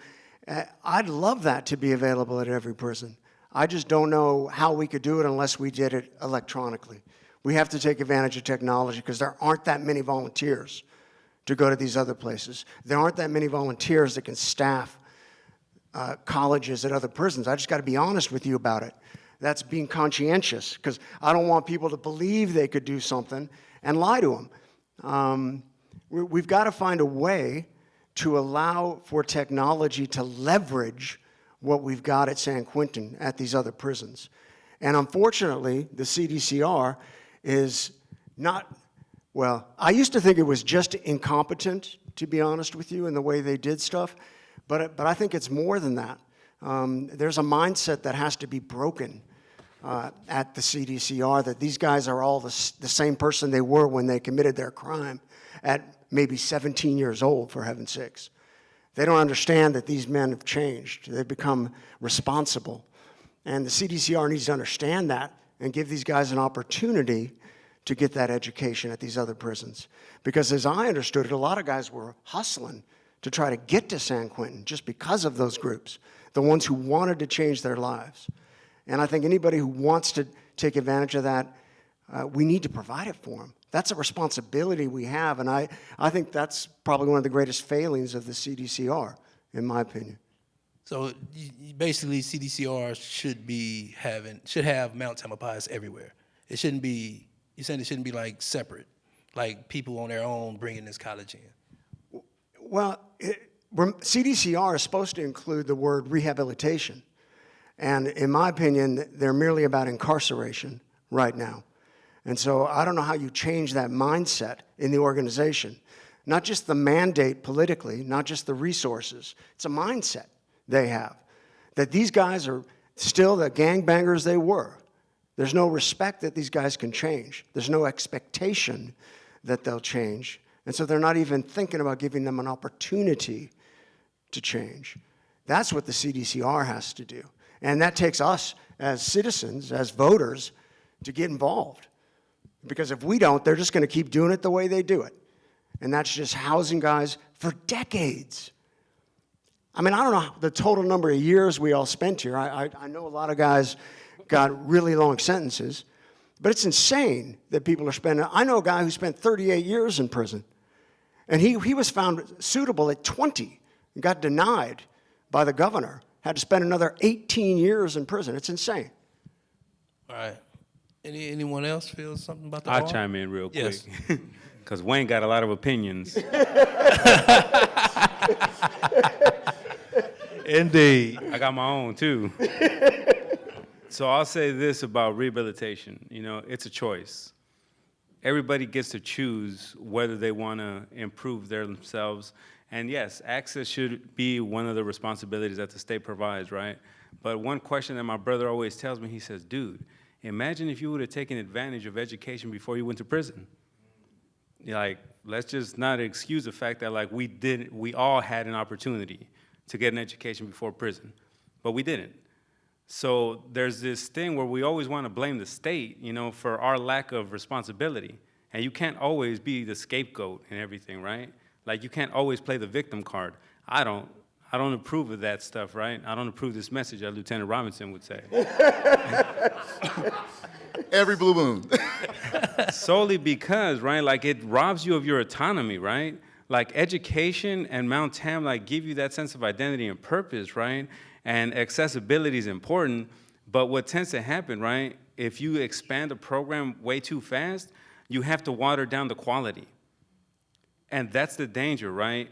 Uh, I'd love that to be available at every prison. I just don't know how we could do it unless we did it electronically. We have to take advantage of technology because there aren't that many volunteers to go to these other places. There aren't that many volunteers that can staff uh, colleges at other prisons. I just got to be honest with you about it. That's being conscientious because I don't want people to believe they could do something and lie to them. Um, we, we've got to find a way to allow for technology to leverage what we've got at San Quentin at these other prisons. And unfortunately, the CDCR is not, well, I used to think it was just incompetent, to be honest with you, in the way they did stuff, but, but I think it's more than that. Um, there's a mindset that has to be broken uh, at the CDCR that these guys are all the, the same person they were when they committed their crime at maybe 17 years old, for heaven's sakes. They don't understand that these men have changed. They've become responsible. And the CDCR needs to understand that and give these guys an opportunity to get that education at these other prisons. Because as I understood it, a lot of guys were hustling to try to get to San Quentin just because of those groups, the ones who wanted to change their lives. And I think anybody who wants to take advantage of that, uh, we need to provide it for them. That's a responsibility we have, and I, I think that's probably one of the greatest failings of the CDCR, in my opinion. so basically CDCR should be having should have Mount Tamalpais everywhere. It shouldn't be. You're saying it shouldn't be like separate, like people on their own bringing this college in. Well, it, CDCR is supposed to include the word rehabilitation. And in my opinion, they're merely about incarceration right now. And so I don't know how you change that mindset in the organization. Not just the mandate politically, not just the resources. It's a mindset they have. That these guys are still the gangbangers they were. There's no respect that these guys can change. There's no expectation that they'll change. And so they're not even thinking about giving them an opportunity to change. That's what the CDCR has to do. And that takes us as citizens, as voters, to get involved. Because if we don't, they're just going to keep doing it the way they do it. And that's just housing guys for decades. I mean, I don't know the total number of years we all spent here. I, I, I know a lot of guys got really long sentences, but it's insane that people are spending. I know a guy who spent 38 years in prison, and he, he was found suitable at 20 and got denied by the governor, had to spend another 18 years in prison. It's insane. All right. Any anyone else feel something about the I'll R? chime in real quick. Yes. (laughs) Because Wayne got a lot of opinions. (laughs) Indeed. I got my own too. So I'll say this about rehabilitation. You know, it's a choice. Everybody gets to choose whether they want to improve their themselves. And yes, access should be one of the responsibilities that the state provides, right? But one question that my brother always tells me, he says, dude, imagine if you would have taken advantage of education before you went to prison. Like, let's just not excuse the fact that like we did, we all had an opportunity to get an education before prison, but we didn't. So there's this thing where we always want to blame the state, you know, for our lack of responsibility. And you can't always be the scapegoat and everything, right? Like you can't always play the victim card. I don't. I don't approve of that stuff, right? I don't approve this message, as Lieutenant Robinson would say. (laughs) Every blue moon. (laughs) Solely because, right, like it robs you of your autonomy, right? Like education and Mount Tam like give you that sense of identity and purpose, right? And accessibility is important, but what tends to happen, right, if you expand a program way too fast, you have to water down the quality. And that's the danger, right?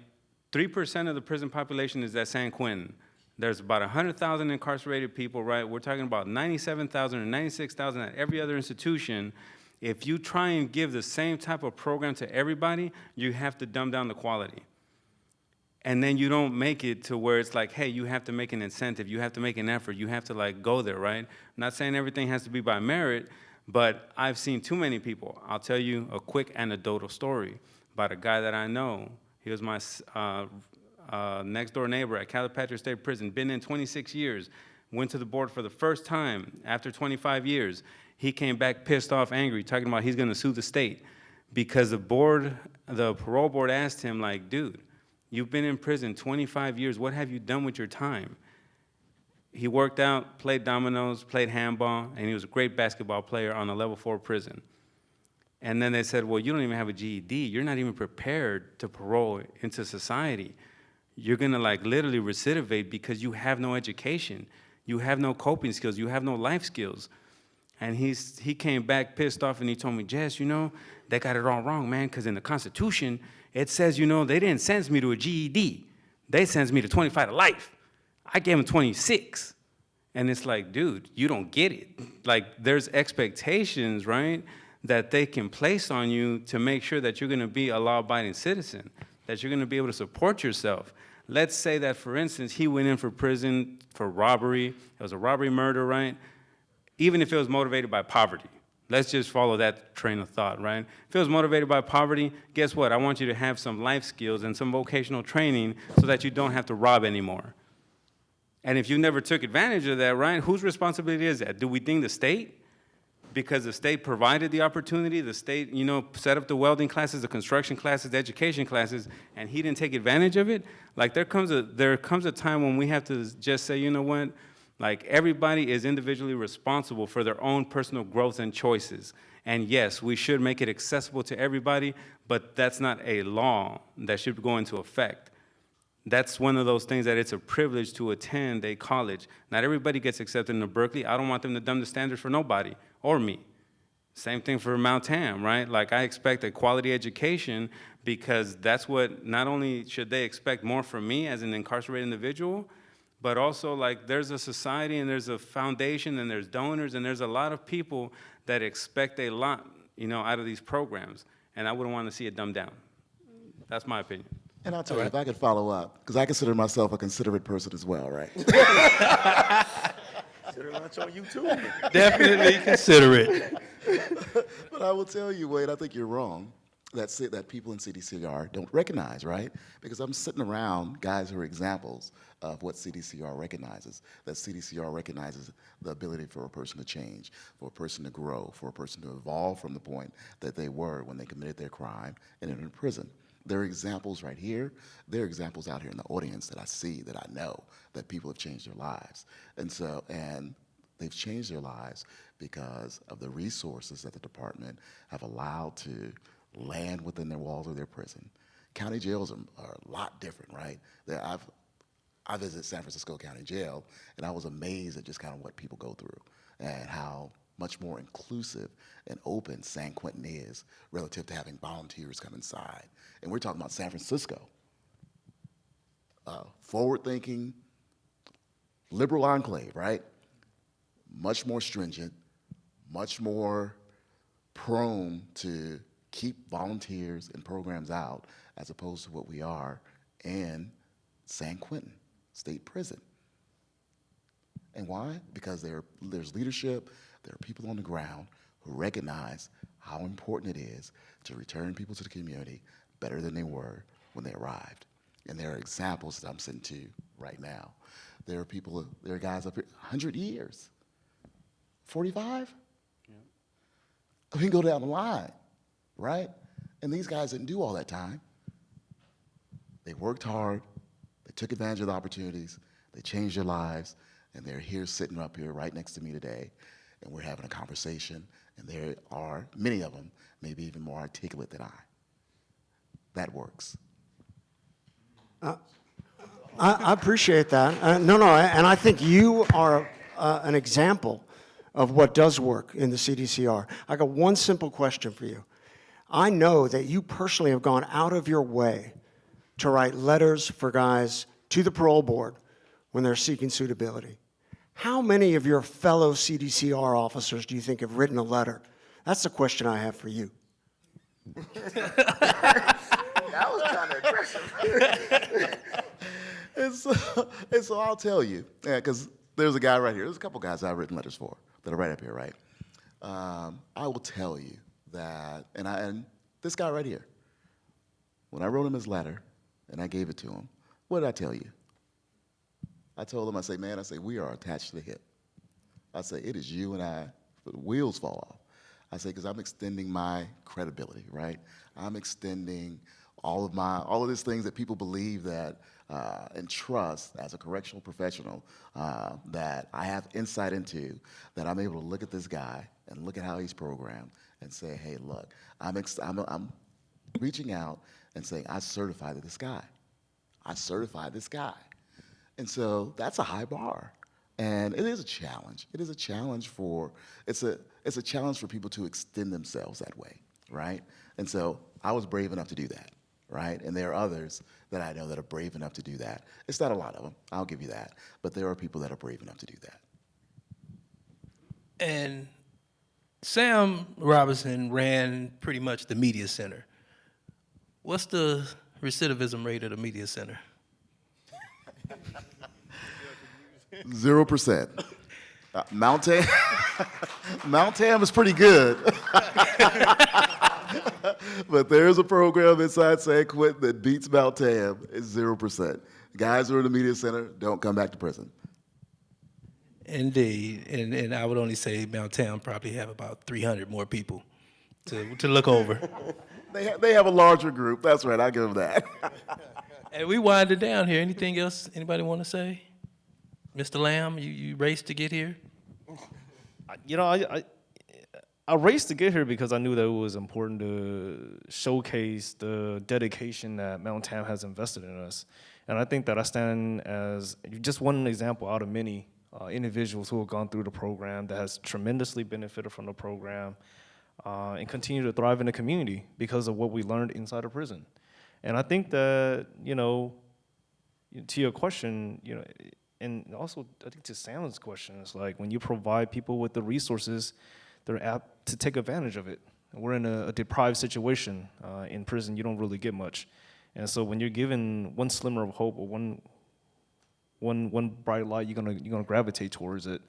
3% of the prison population is at San Quentin. There's about 100,000 incarcerated people, right? We're talking about 97,000 or 96,000 at every other institution. If you try and give the same type of program to everybody, you have to dumb down the quality. And then you don't make it to where it's like, hey, you have to make an incentive, you have to make an effort, you have to like go there, right? I'm not saying everything has to be by merit, but I've seen too many people. I'll tell you a quick anecdotal story about a guy that I know. He was my uh, uh, next door neighbor at Calipatria State Prison, been in 26 years, went to the board for the first time after 25 years. He came back pissed off, angry, talking about he's gonna sue the state because the board, the parole board asked him like, dude, you've been in prison 25 years, what have you done with your time? He worked out, played dominoes, played handball, and he was a great basketball player on a level four prison. And then they said, well, you don't even have a GED. You're not even prepared to parole into society. You're gonna like literally recidivate because you have no education. You have no coping skills. You have no life skills. And he's, he came back pissed off and he told me, Jess, you know, they got it all wrong, man, because in the Constitution, it says, you know, they didn't sentence me to a GED. They sentenced me to 25 to life. I gave him 26. And it's like, dude, you don't get it. Like, there's expectations, right, that they can place on you to make sure that you're gonna be a law-abiding citizen, that you're gonna be able to support yourself. Let's say that, for instance, he went in for prison for robbery. It was a robbery murder, right? Even if it was motivated by poverty. Let's just follow that train of thought, right? If it was motivated by poverty, guess what? I want you to have some life skills and some vocational training so that you don't have to rob anymore. And if you never took advantage of that, right, whose responsibility is that? Do we think the state? Because the state provided the opportunity, the state, you know, set up the welding classes, the construction classes, the education classes, and he didn't take advantage of it? Like there comes a, there comes a time when we have to just say, you know what, like everybody is individually responsible for their own personal growth and choices. And yes, we should make it accessible to everybody, but that's not a law that should go into effect. That's one of those things that it's a privilege to attend a college. Not everybody gets accepted into Berkeley. I don't want them to dumb the standards for nobody or me. Same thing for Mount Tam, right? Like I expect a quality education because that's what, not only should they expect more from me as an incarcerated individual, but also like there's a society and there's a foundation and there's donors and there's a lot of people that expect a lot, you know, out of these programs. And I wouldn't want to see it dumbed down. That's my opinion. And I'll tell you, if I could follow up, because I consider myself a considerate person as well, right? (laughs) Consider lunch on YouTube. Definitely consider it. (laughs) but I will tell you, Wade, I think you're wrong. That, that people in CDCR don't recognize, right? Because I'm sitting around guys who are examples of what CDCR recognizes. That CDCR recognizes the ability for a person to change, for a person to grow, for a person to evolve from the point that they were when they committed their crime and entered prison. There are examples right here. There are examples out here in the audience that I see, that I know, that people have changed their lives. And so, and they've changed their lives because of the resources that the department have allowed to land within their walls of their prison. County jails are, are a lot different, right? I've, I visited San Francisco County Jail, and I was amazed at just kind of what people go through and how much more inclusive and open San Quentin is relative to having volunteers come inside. And we're talking about San Francisco. Uh, forward-thinking, liberal enclave, right? much more stringent, much more prone to keep volunteers and programs out as opposed to what we are in San Quentin State Prison. And why? Because there, there's leadership, there are people on the ground who recognize how important it is to return people to the community better than they were when they arrived. And there are examples that I'm sitting to right now. There are people, there are guys up here, 100 years, 45? We can go down the line, right? And these guys didn't do all that time. They worked hard, they took advantage of the opportunities, they changed their lives, and they're here sitting up here right next to me today, and we're having a conversation, and there are many of them, maybe even more articulate than I. That works. I, I appreciate that. Uh, no, no, and I think you are uh, an example of what does work in the CDCR. I got one simple question for you. I know that you personally have gone out of your way to write letters for guys to the parole board when they're seeking suitability. How many of your fellow CDCR officers do you think have written a letter? That's the question I have for you. That was kind of aggressive. (laughs) and, so, and so I'll tell you, because there's a guy right here. There's a couple guys I've written letters for that are right up here, right? Um, I will tell you that, and, I, and this guy right here, when I wrote him his letter and I gave it to him, what did I tell you? I told him, I say, man, I say, we are attached to the hip. I say, it is you and I, the wheels fall off. I say, because I'm extending my credibility, right? I'm extending all of my, all of these things that people believe that uh, and trust as a correctional professional uh, that I have insight into, that I'm able to look at this guy and look at how he's programmed and say, hey, look, I'm, I'm, I'm reaching out and saying, I certify this guy. I certify this guy. And so that's a high bar. And it is a challenge. It is a challenge for, it's a, it's a challenge for people to extend themselves that way, right? And so I was brave enough to do that, right? And there are others that I know that are brave enough to do that. It's not a lot of them, I'll give you that. But there are people that are brave enough to do that. And Sam Robinson ran pretty much the media center. What's the recidivism rate at the media center? Zero percent. Uh, Mount Tam, (laughs) Mount Tam is pretty good. (laughs) but there's a program inside San Quentin that beats Mount Tam. It's zero percent. Guys who are in the media center don't come back to prison. Indeed, and, and I would only say Mount Town probably have about 300 more people to, to look over. (laughs) They, ha- they have a larger group. That's right. I give them that. And we wind it down here. Anything else anybody want to say? Mr. Lamb, you, you raced to get here? You know, I, I I raced to get here because I knew that it was important to showcase the dedication that Mount Tam has invested in us. And I think that I stand as just one example out of many uh, individuals who have gone through the program that has tremendously benefited from the program uh, and continue to thrive in the community because of what we learned inside of prison. And I think that, you know, to your question, you know, and also I think to Sam's question, it's like when you provide people with the resources, they're apt to take advantage of it. We're in a, a deprived situation uh, in prison. You don't really get much, and so when you're given one slimmer of hope or one one one bright light, you're gonna you're gonna gravitate towards it.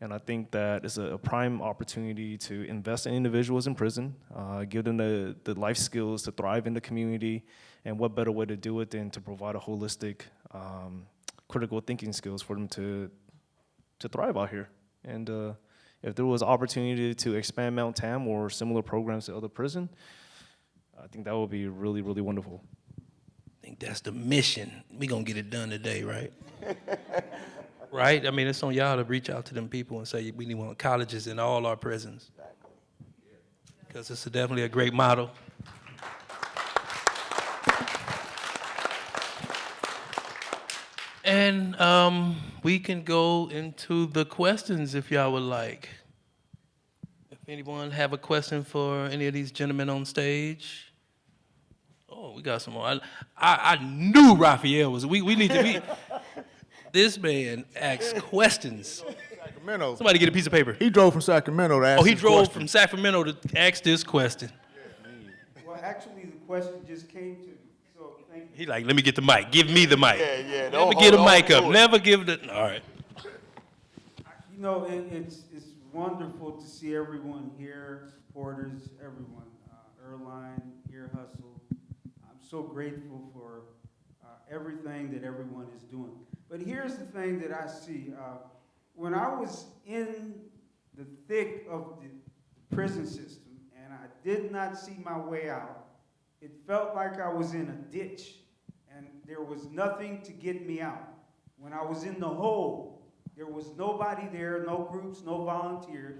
And I think that it's a, a prime opportunity to invest in individuals in prison, uh, give them the, the life skills to thrive in the community, and what better way to do it than to provide a holistic, um, critical thinking skills for them to to thrive out here. And uh, if there was opportunity to expand Mount Tam or similar programs to other prison, I think that would be really, really wonderful. I think that's the mission. we going to get it done today, right? (laughs) right? I mean, it's on y'all to reach out to them people and say we need one colleges in all our prisons. Because it's a definitely a great model. And um, we can go into the questions if y'all would like. If anyone have a question for any of these gentlemen on stage? Oh, we got some more. I, I, I knew Raphael was, we, we need to be, (laughs) this man asks questions. Sacramento. Somebody get a piece of paper. He drove from Sacramento to ask Oh, he this drove question. from Sacramento to ask this question. Well, actually, the question just came to me, so thank you. He like, let me get the mic. Give me the mic. Yeah, yeah, Never don't get a mic up. Never give the. All right. You know, it, it's, it's wonderful to see everyone here, supporters, everyone, uh, Earlonne, Ear Hustle. I'm so grateful for uh, everything that everyone is doing. But here's the thing that I see. Uh, when I was in the thick of the prison system and I did not see my way out, it felt like I was in a ditch and there was nothing to get me out. When I was in the hole, there was nobody there, no groups, no volunteers.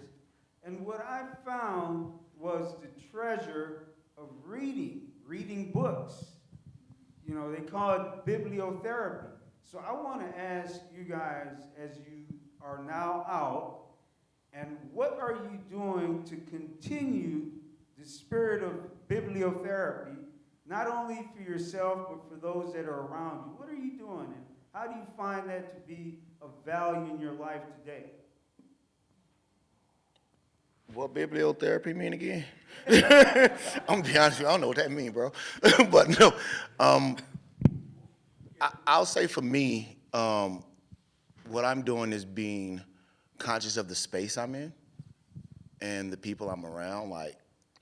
And what I found was the treasure of reading, reading books. You know, they call it bibliotherapy. So I want to ask you guys, as you are now out, and what are you doing to continue the spirit of bibliotherapy, not only for yourself, but for those that are around you? What are you doing, and how do you find that to be of value in your life today? What bibliotherapy mean again? (laughs) I'm gonna be honest with you, I don't know what that mean, bro. (laughs) but no, um, I, I'll say for me, um, what I'm doing is being conscious of the space I'm in and the people I'm around. Like,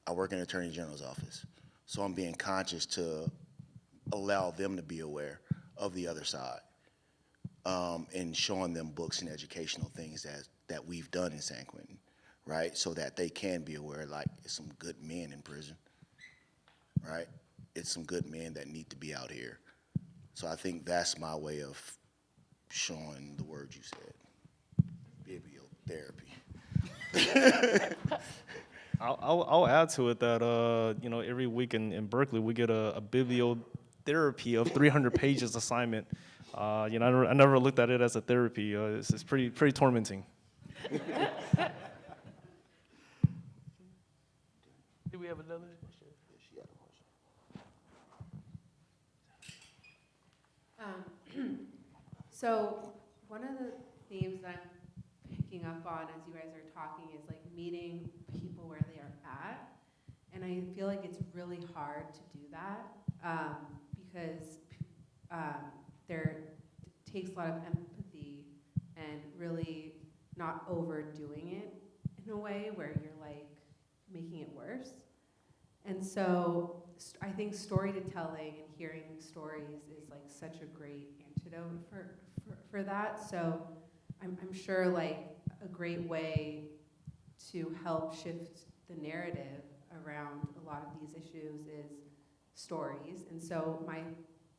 I work in the Attorney General's office, so I'm being conscious to allow them to be aware of the other side um, and showing them books and educational things that, that we've done in San Quentin, right? So that they can be aware, like, it's some good men in prison, right? It's some good men that need to be out here. So I think that's my way of showing the word you said, bibliotherapy. (laughs) I'll, I'll, I'll add to it that uh, you know every week in, in Berkeley we get a, a bibliotherapy of 300 pages assignment. Uh, you know I never, I never looked at it as a therapy. Uh, it's, it's pretty pretty tormenting. (laughs) Do we have another? Um, (clears throat) so one of the themes that I'm picking up on as you guys are talking is like meeting people where they are at. And I feel like it's really hard to do that um, because um, there takes a lot of empathy and really not overdoing it in a way where you're like making it worse. And so I think storytelling and hearing stories is like such a great antidote for, for, for that. So I'm, I'm sure like a great way to help shift the narrative around a lot of these issues is stories. And so my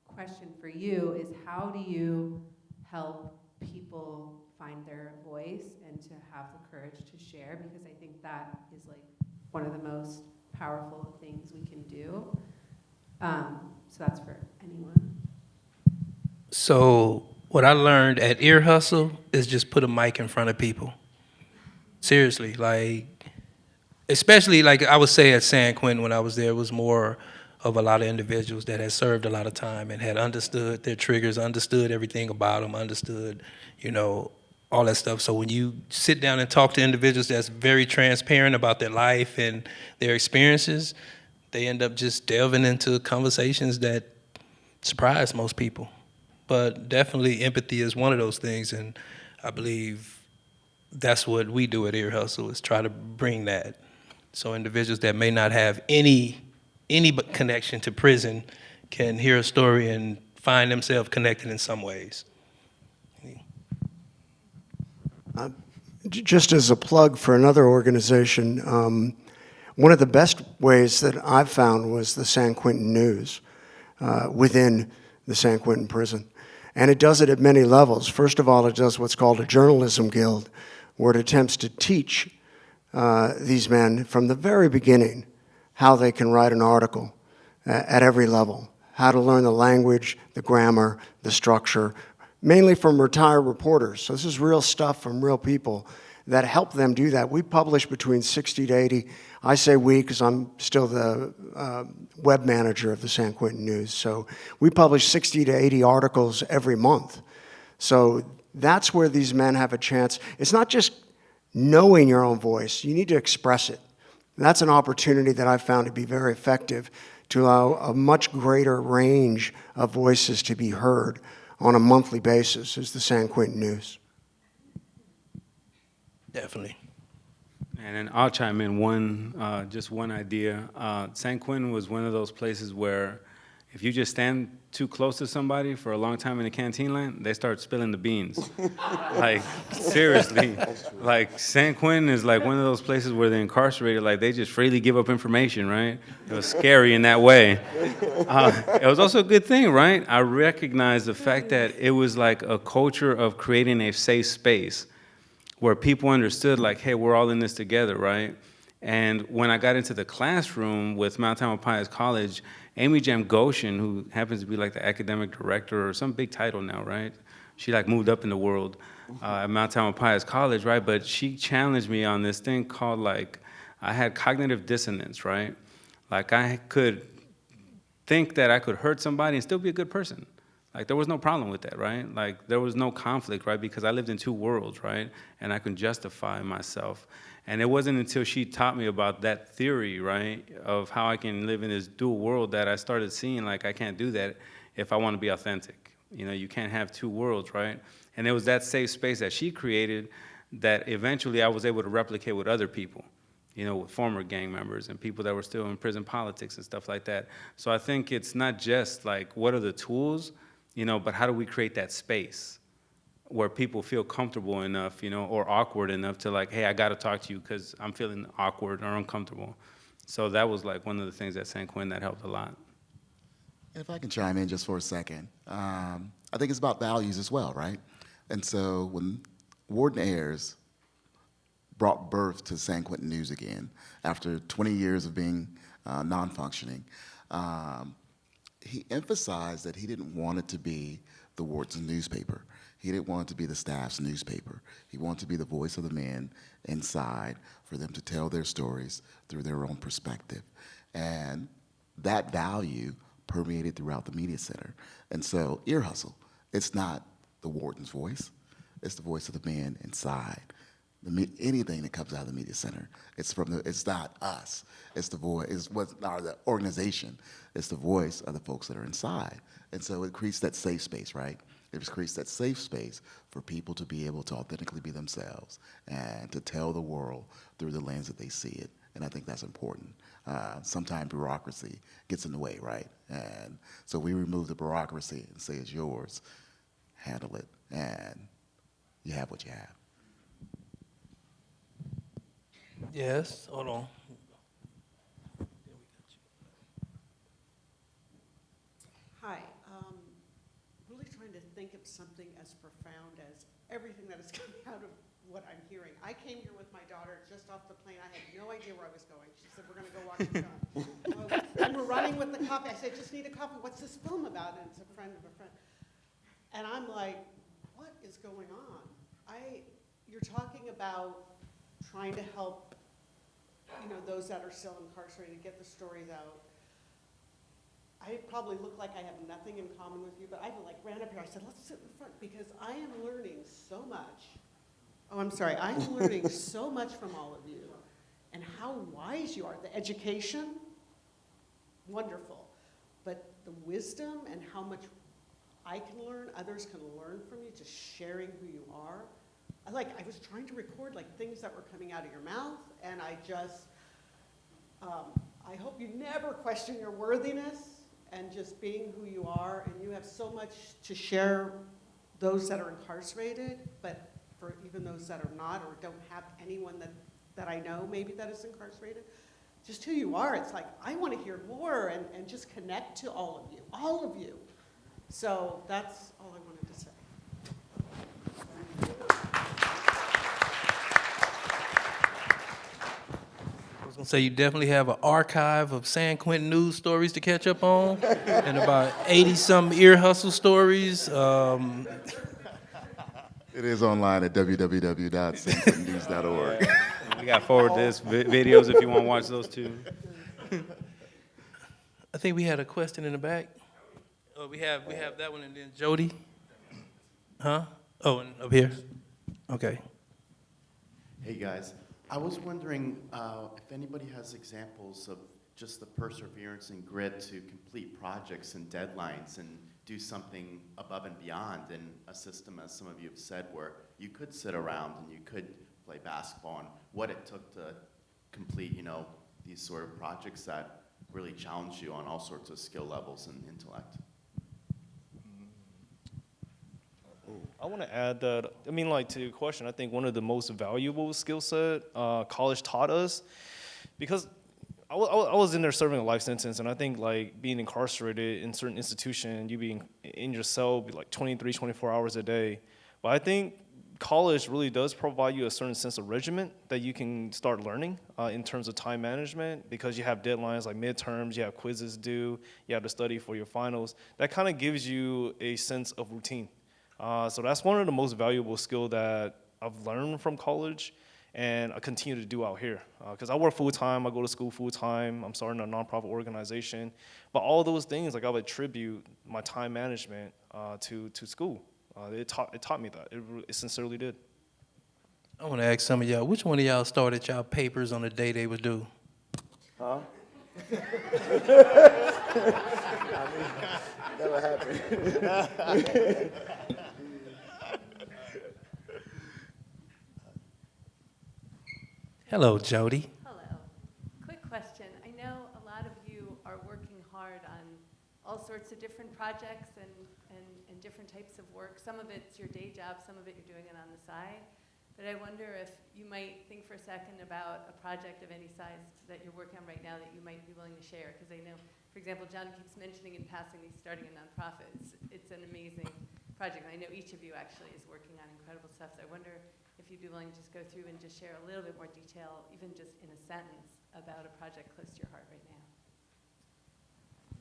question for you is how do you help people find their voice and to have the courage to share? Because I think that is like one of the most powerful things we can do. Um, so that's for anyone. So what I learned at Ear Hustle is just put a mic in front of people. Seriously, like, especially like I would say at San Quentin when I was there, was more of a lot of individuals that had served a lot of time and had understood their triggers, understood everything about them, understood, you know, all that stuff. So when you sit down and talk to individuals that's very transparent about their life and their experiences, they end up just delving into conversations that surprise most people. But definitely empathy is one of those things, and I believe that's what we do at Ear Hustle is try to bring that. So individuals that may not have any any connection to prison can hear a story and find themselves connected in some ways. J- Just as a plug for another organization, um, one of the best ways that I've found was the San Quentin News uh, within the San Quentin prison. And it does it at many levels. First of all, it does what's called a journalism guild, where it attempts to teach uh, these men from the very beginning how they can write an article uh, at every level, how to learn the language, the grammar, the structure, mainly from retired reporters. So this is real stuff from real people that help them do that. We publish between 60 to 80. I say we because I'm still the uh, web manager of the San Quentin News. So we publish 60 to 80 articles every month. So That's where these men have a chance. It's not just knowing your own voice, you need to express it. That's an opportunity that I've found to be very effective to allow a much greater range of voices to be heard on a monthly basis is the San Quentin News. Definitely. And then I'll chime in one, uh, just one idea. Uh, San Quentin was one of those places where if you just stand too close to somebody for a long time in the canteen line, they start spilling the beans. (laughs) like, seriously. Like, San Quentin is like one of those places where they're incarcerated, like, they just freely give up information, right? It was scary in that way. Uh, it was also a good thing, right? I recognize the fact that it was like a culture of creating a safe space where people understood like, hey, we're all in this together, right? And when I got into the classroom with Mount Tamalpais College, Amy Jamgochian, who happens to be like the academic director or some big title now, right? She like moved up in the world uh, at Mount Tamalpais College, right? But she challenged me on this thing called like, I had cognitive dissonance, right? Like I could think that I could hurt somebody and still be a good person. Like there was no problem with that, right? Like there was no conflict, right? Because I lived in two worlds, right? And I could justify myself. And it wasn't until she taught me about that theory, right, of how I can live in this dual world that I started seeing like I can't do that if I want to be authentic. You know, you can't have two worlds, right? And it was that safe space that she created that eventually I was able to replicate with other people you know, with former gang members and people that were still in prison politics and stuff like that. So I think it's not just like what are the tools, you know, but how do we create that space where people feel comfortable enough, you know, or awkward enough to like, hey, I got to talk to you because I'm feeling awkward or uncomfortable. So that was like one of the things at San Quentin that helped a lot. If I can chime in just for a second, um, I think it's about values as well, right? And so when Warden Ayers brought birth to San Quentin News again after 20 years of being uh, non-functioning, um, he emphasized that he didn't want it to be the warden's newspaper. He didn't want it to be the staff's newspaper. He wanted to be the voice of the men inside for them to tell their stories through their own perspective. And that value permeated throughout the media center. And so, ear hustle, it's not the warden's voice, it's the voice of the man inside. The anything that comes out of the media center, it's from the, it's not us. It's the voice, it's what, or the organization. It's the voice of the folks that are inside. And so it creates that safe space, right? It just creates that safe space for people to be able to authentically be themselves and to tell the world through the lens that they see it. And I think that's important. Uh, sometimes bureaucracy gets in the way, right? And so we remove the bureaucracy and say it's yours. Handle it, and you have what you have. Yes, hold on. Hi, um, really trying to think of something as profound as everything that is (laughs) coming out of what I'm hearing. I came here with my daughter just off the plane. I had no idea where I was going. She said, we're gonna go watch a film. And we're running with the coffee. I said, just need a coffee. What's this film about? And it's a friend of a friend. And I'm like, what is going on? I, you're talking about trying to help, you know, those that are still incarcerated, get the stories out. I probably look like I have nothing in common with you, but I like ran up here, I said, let's sit in the front, because I am learning so much. Oh, I'm sorry, I'm learning so much from all of you, and how wise you are. The education, wonderful, but the wisdom and how much I can learn, others can learn from you, just sharing who you are. I like, I was trying to record like things that were coming out of your mouth, and I just, um, I hope you never question your worthiness and just being who you are. And you have so much to share those that are incarcerated, but for even those that are not or don't have anyone that, that I know maybe that is incarcerated, just who you are. It's like, I want to hear more and, and just connect to all of you, all of you. So that's all I wanted to say. I was gonna say you definitely have an archive of San Quentin news stories to catch up on, (laughs) and about eighty some ear hustle stories. Um, It is online at www.sanquentinnews.org. We got forward this vi- videos if you want to watch those too. I think we had a question in the back. Oh, we have we have that one, and then Jody. Huh? Oh, and up here? Okay. Hey, guys. I was wondering uh, if anybody has examples of just the perseverance and grit to complete projects and deadlines and do something above and beyond in a system, as some of you have said, where you could sit around and you could play basketball and what it took to complete, you know, these sort of projects that really challenge you on all sorts of skill levels and intellect. I want to add that, I mean, like to your question, I think one of the most valuable skill set uh, college taught us, because I wa- I wa- I was in there serving a life sentence, and I think like being incarcerated in certain institution, you being in your cell like 23, 24 hours a day. But I think college really does provide you a certain sense of regiment that you can start learning uh, in terms of time management because you have deadlines like midterms, you have quizzes due, you have to study for your finals. That kind of gives you a sense of routine. Uh, so that's one of the most valuable skill that I've learned from college and I continue to do out here. Because I work full time, I go to school full time, I'm starting a nonprofit organization. But all those things, like I would attribute my time management uh, to, to school. Uh, it, taught, it taught me that, it, it sincerely did. I want to ask some of y'all, which one of y'all started y'all papers on the day they was due? Huh? (laughs) (laughs) Never happened. (laughs) Hello, Jody. Hello. Quick question. I know a lot of you are working hard on all sorts of different projects and, and, and different types of work. Some of it's your day job, some of it you're doing it on the side. But I wonder if you might think for a second about a project of any size that you're working on right now that you might be willing to share. Because I know, for example, John keeps mentioning in passing he's starting a nonprofit. It's, it's an amazing project. I know each of you actually is working on incredible stuff. So I wonder if you'd be willing to just go through and just share a little bit more detail, even just in a sentence, about a project close to your heart right now.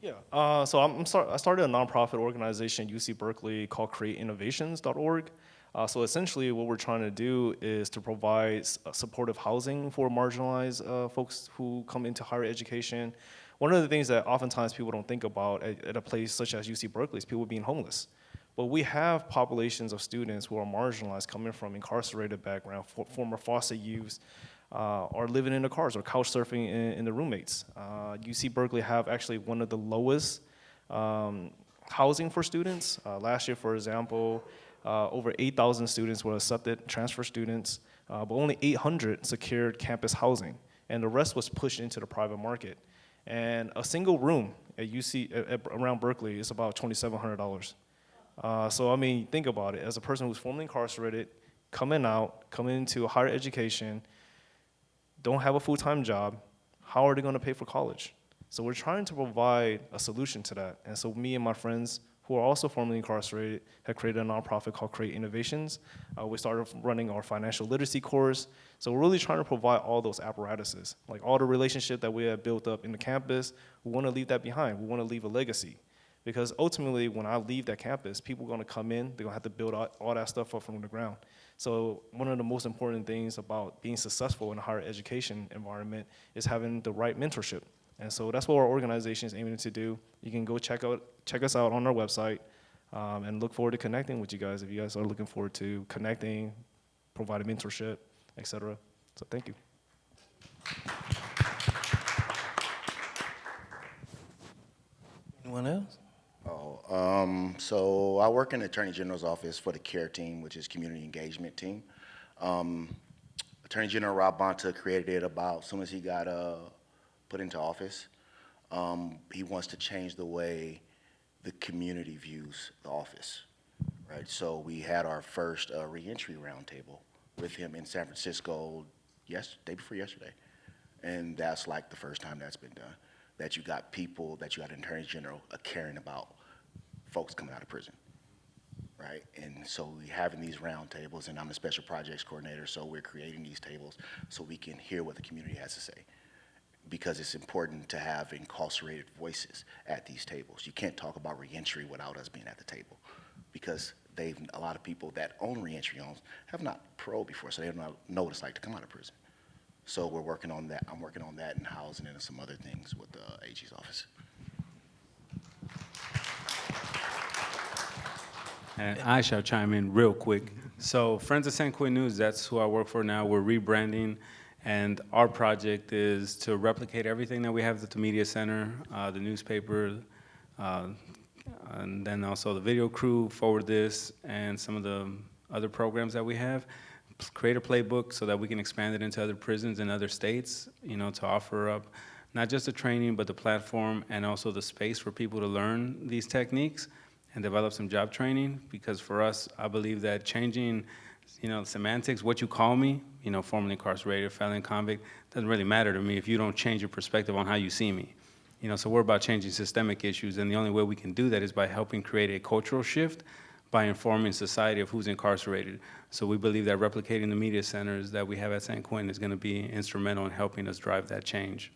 Yeah, uh, so I'm, I'm start, I started a nonprofit organization at UC Berkeley called CreateInnovations.org. Uh, so essentially, what we're trying to do is to provide uh, supportive housing for marginalized uh, folks who come into higher education. One of the things that oftentimes people don't think about at, at a place such as UC Berkeley is people being homeless. But we have populations of students who are marginalized, coming from incarcerated background, for, former foster youths, uh, are living in the cars or couch surfing in, in the roommates. Uh, UC Berkeley have actually one of the lowest um, housing for students. Uh, last year, for example, uh, over 8,000 students were accepted, transfer students, uh, but only 800 secured campus housing, and the rest was pushed into the private market. And a single room at UC at, at- around Berkeley is about $2,700. Uh, so I mean, think about it. As a person who's formerly incarcerated, coming out, coming into higher education, don't have a full-time job, how are they going to pay for college? So we're trying to provide a solution to that. And so me and my friends who are also formerly incarcerated have created a nonprofit called Create Innovations. Uh, we started running our financial literacy course. So we're really trying to provide all those apparatuses, like all the relationship that we have built up in the campus. We want to leave that behind. We want to leave a legacy. Because ultimately, when I leave that campus, people are going to come in, they're to have to build all, all that stuff up from the ground. So one of the most important things about being successful in a higher education environment is having the right mentorship. And so that's what our organization is aiming to do. You can go check out check us out on our website um, and look forward to connecting with you guys if you guys are looking forward to connecting, providing mentorship, et cetera. So thank you. Anyone else? Oh, um, so I work in the Attorney General's office for the CARE team, which is Community Engagement Team. Um, Attorney General Rob Bonta created it about as soon as he got uh, put into office. Um, he wants to change the way the community views the office, right? So we had our first uh, reentry roundtable with him in San Francisco, yes, day before yesterday, and that's like the first time that's been done. That you got people, that you got an Attorney General uh, caring about folks coming out of prison, right? And so we having these roundtables, and I'm the special projects coordinator, so we're creating these tables so we can hear what the community has to say because it's important to have incarcerated voices at these tables. You can't talk about reentry without us being at the table because they've, a lot of people that own reentry homes have not paroled before, so they don't know what it's like to come out of prison. So we're working on that. I'm working on that and housing and some other things with the AG's office. And I shall chime in real quick. So Friends of San Quentin News, that's who I work for now. We're rebranding, and our project is to replicate everything that we have at the Media Center, uh, the newspaper, uh, and then also the video crew, Forward This, and some of the other programs that we have. Create a playbook so that we can expand it into other prisons in other states, you know, to offer up not just the training, but the platform and also the space for people to learn these techniques and develop some job training. Because for us, I believe that changing, you know, semantics, what you call me, you know, formerly incarcerated, felon, convict, doesn't really matter to me if you don't change your perspective on how you see me. You know, so we're about changing systemic issues, and the only way we can do that is by helping create a cultural shift by informing society of who's incarcerated. So we believe that replicating the media centers that we have at San Quentin is going to be instrumental in helping us drive that change.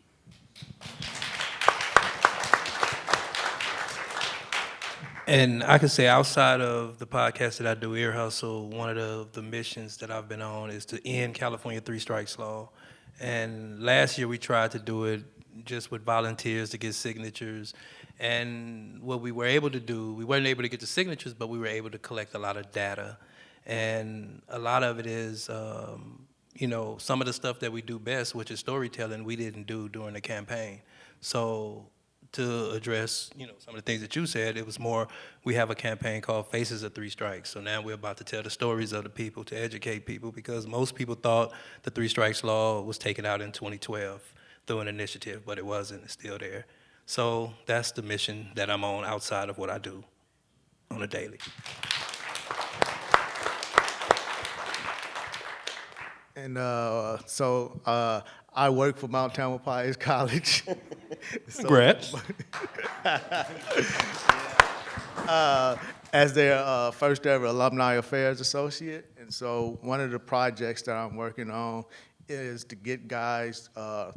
And I can say outside of the podcast that I do, Ear Hustle, one of the, the missions that I've been on is to end California three strikes law. And last year we tried to do it just with volunteers to get signatures. And what we were able to do, we weren't able to get the signatures, but we were able to collect a lot of data. And a lot of it is, um, you know, some of the stuff that we do best, which is storytelling, we didn't do during the campaign. So to address, you know, some of the things that you said, it was more, we have a campaign called Faces of Three Strikes. So now we're about to tell the stories of the people, to educate people, because most people thought the Three Strikes Law was taken out in 2012 through an initiative, but it wasn't, it's still there. So that's the mission that I'm on outside of what I do on a daily. And uh, so uh, I work for Mount Tamalpais (laughs) College. So- Congrats. (laughs) uh, as their uh, first ever alumni affairs associate. And so one of the projects that I'm working on is to get guys uh,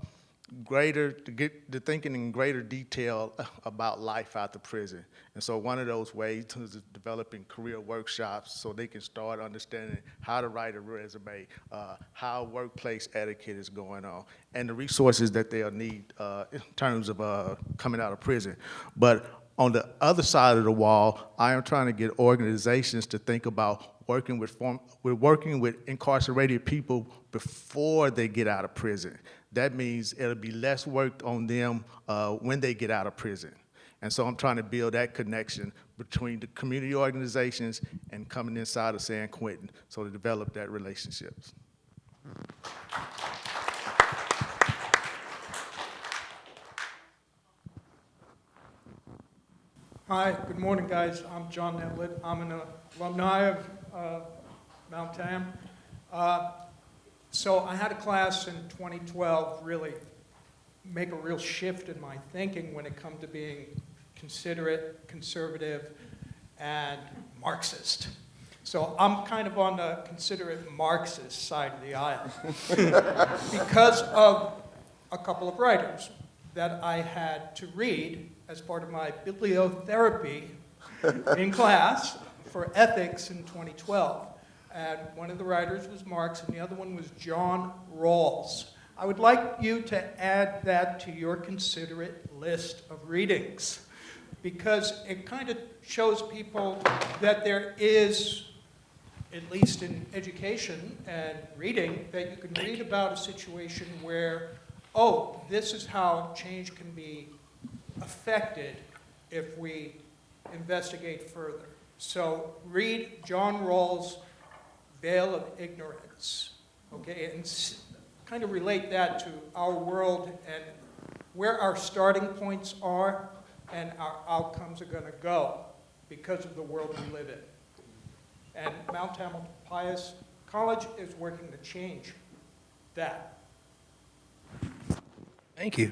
greater, to get to thinking in greater detail (laughs) about life out after prison. And so one of those ways is developing career workshops so they can start understanding how to write a resume, uh, how workplace etiquette is going on, and the resources that they'll need uh, in terms of uh, coming out of prison. But on the other side of the wall, I am trying to get organizations to think about working with form, we're working with incarcerated people before they get out of prison. That means it'll be less work on them uh, when they get out of prison. And so I'm trying to build that connection between the community organizations and coming inside of San Quentin, so to develop that relationships. Hi, good morning, guys. I'm John Netlett. I'm an alumni of uh, Mount Tam. Uh, so I had a class in 2012 really make a real shift in my thinking when it come to being considerate, conservative, and Marxist. So I'm kind of on the considerate Marxist side of the aisle (laughs) because of a couple of writers that I had to read as part of my bibliotherapy (laughs) in class for ethics in 2012. And one of the writers was Marx, and the other one was John Rawls. I would like you to add that to your considerate list of readings because it kind of shows people that there is, at least in education and reading, that you can read about a situation where, oh, this is how change can be affected if we investigate further. So read John Rawls' Veil of Ignorance, okay, and kind of relate that to our world and where our starting points are and our outcomes are going to go because of the world we live in. And Mount Tamalpais College is working to change that. Thank you.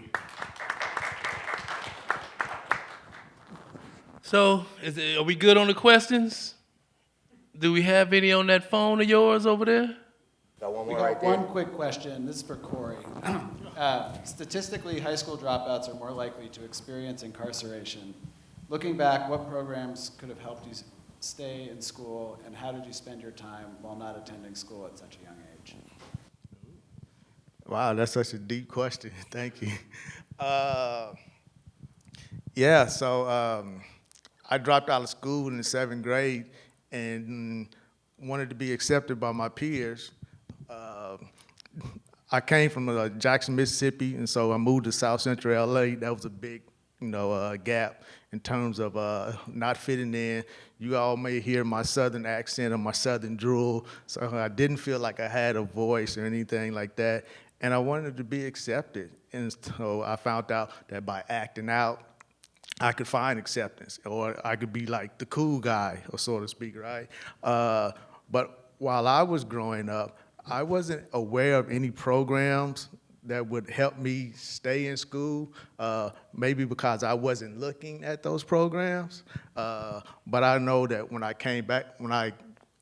So, is it, are we good on the questions? Do we have any on that phone of yours over there? Got one We more right got there. one quick question. This is for Corey. (clears throat) Uh, Statistically, high school dropouts are more likely to experience incarceration. Looking back, what programs could have helped you stay in school, and how did you spend your time while not attending school at such a young age? Wow, that's such a deep question. (laughs) Thank you. Uh, yeah, so um, I dropped out of school in the seventh grade, and wanted to be accepted by my peers. Uh, I came from uh, Jackson, Mississippi, and so I moved to South Central LA. That was a big, you know, uh, gap in terms of uh, not fitting in. You all may hear my southern accent or my southern drool, so I didn't feel like I had a voice or anything like that. And I wanted to be accepted, and so I found out that by acting out, I could find acceptance, or I could be like the cool guy, or so to speak, right? Uh, but while I was growing up, I wasn't aware of any programs that would help me stay in school, uh, maybe because I wasn't looking at those programs. Uh, but I know that when I came back, when I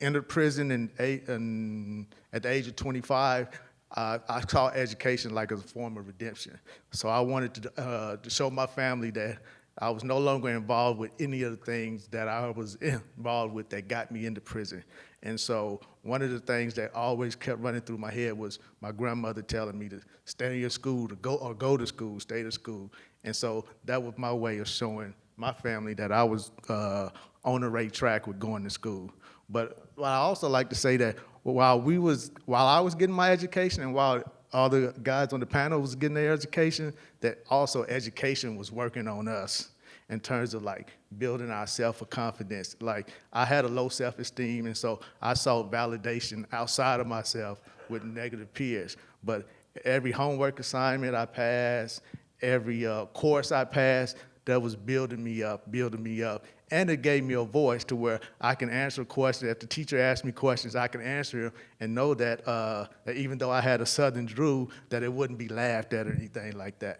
entered prison in eight, in, at the age of 25, uh, I saw education like a form of redemption. So I wanted to, uh, to show my family that I was no longer involved with any of the things that I was (laughs) involved with that got me into prison. And so one of the things that always kept running through my head was my grandmother telling me to stay in your school, to go or go to school, stay to school. And so that was my way of showing my family that I was uh, on the right track with going to school. But I also like to say that while we was, while I was getting my education and while all the guys on the panel was getting their education, that also education was working on us in terms of like building our self-confidence. Like I had a low self-esteem and so I sought validation outside of myself with negative peers. But every homework assignment I passed, every uh, course I passed, that was building me up, building me up. And it gave me a voice to where I can answer questions. If the teacher asked me questions, I can answer them and know that, uh, that even though I had a Southern drool, that it wouldn't be laughed at or anything like that.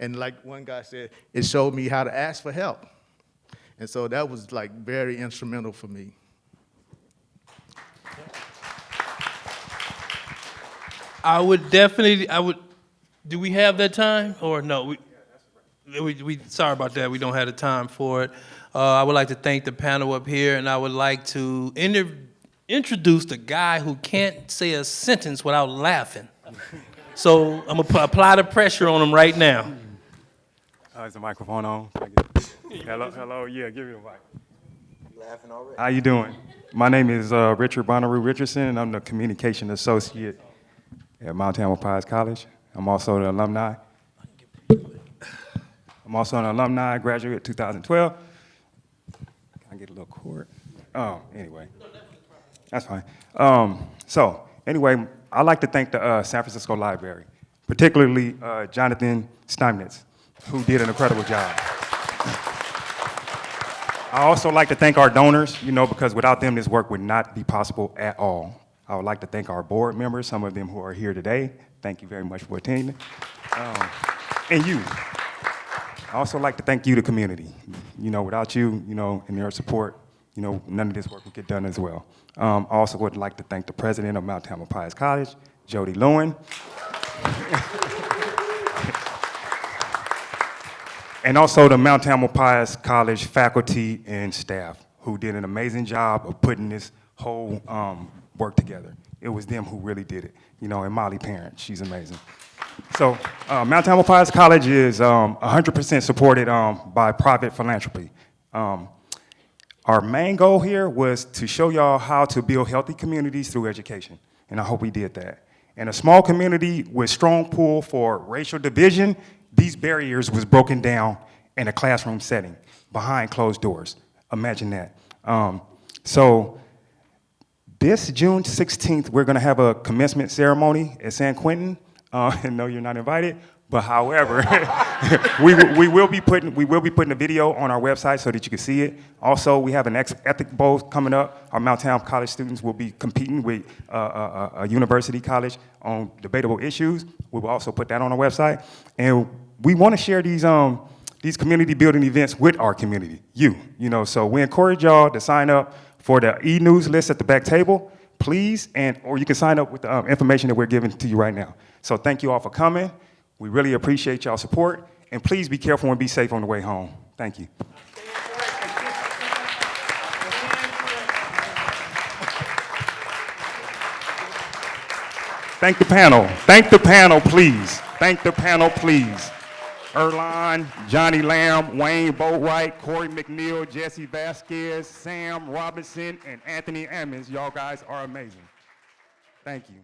And like one guy said, it showed me how to ask for help. And so that was like very instrumental for me. I would definitely, I would, do we have that time or no? We, we, we, sorry about that, we don't have the time for it. Uh, I would like to thank the panel up here and I would like to inter introduce the guy who can't say a sentence without laughing. So I'm gonna apply the pressure on him right now. Uh, is the microphone on? hello, hello, yeah, give me the mic. laughing already. How you doing? My name is uh, Richard Bonnaroo Richardson, and I'm the communication associate at Mount Tamalpais College. I'm also an alumni. I'm also an alumni, graduate 2012. Can I get a little Oh, anyway, that's fine. Um, so, anyway, I'd like to thank the uh, San Francisco Library, particularly uh, Jonathan Steinmetz, who did an incredible job. I also like to thank our donors, you know, because without them, this work would not be possible at all. I would like to thank our board members, some of them who are here today. Thank you very much for attending. Um, and you. I also like to thank you, the community. You know, without you, you know, and your support, you know, none of this work would get done as well. Um, I also would like to thank the president of Mount Tamalpais College, Jody Lewen. (laughs) and also the Mount Tamalpais College faculty and staff who did an amazing job of putting this whole um, work together. It was them who really did it. You know, and Molly Parent, she's amazing. So uh, Mount Tamalpais College is 100% um, supported um, by private philanthropy. Our main goal here was to show y'all how to build healthy communities through education, and I hope we did that. In a small community with strong pull for racial division, these barriers was broken down in a classroom setting behind closed doors. Imagine that. Um, so this June 16th, we're gonna have a commencement ceremony at San Quentin. Uh, and (laughs) no, you're not invited, but however, (laughs) we, we, will be putting, we will be putting a video on our website so that you can see it. Also, we have an ethic bowl coming up. Our Mount Tam College students will be competing with uh, a, a, university college on debatable issues. We will also put that on our website. And we want to share these, um, these community building events with our community, you, you know, so we encourage y'all to sign up for the e-news list at the back table, please, and or you can sign up with the um, information that we're giving to you right now. So thank you all for coming. We really appreciate y'all support, and please be careful and be safe on the way home. Thank you. Thank the panel. Thank the panel, please. Thank the panel, please. Earlonne, Johnny Lamb, Wayne Boatwright, Corey McNeil, Jesse Vasquez, Sam Robinson, and Anthony Ammons. Y'all guys are amazing. Thank you.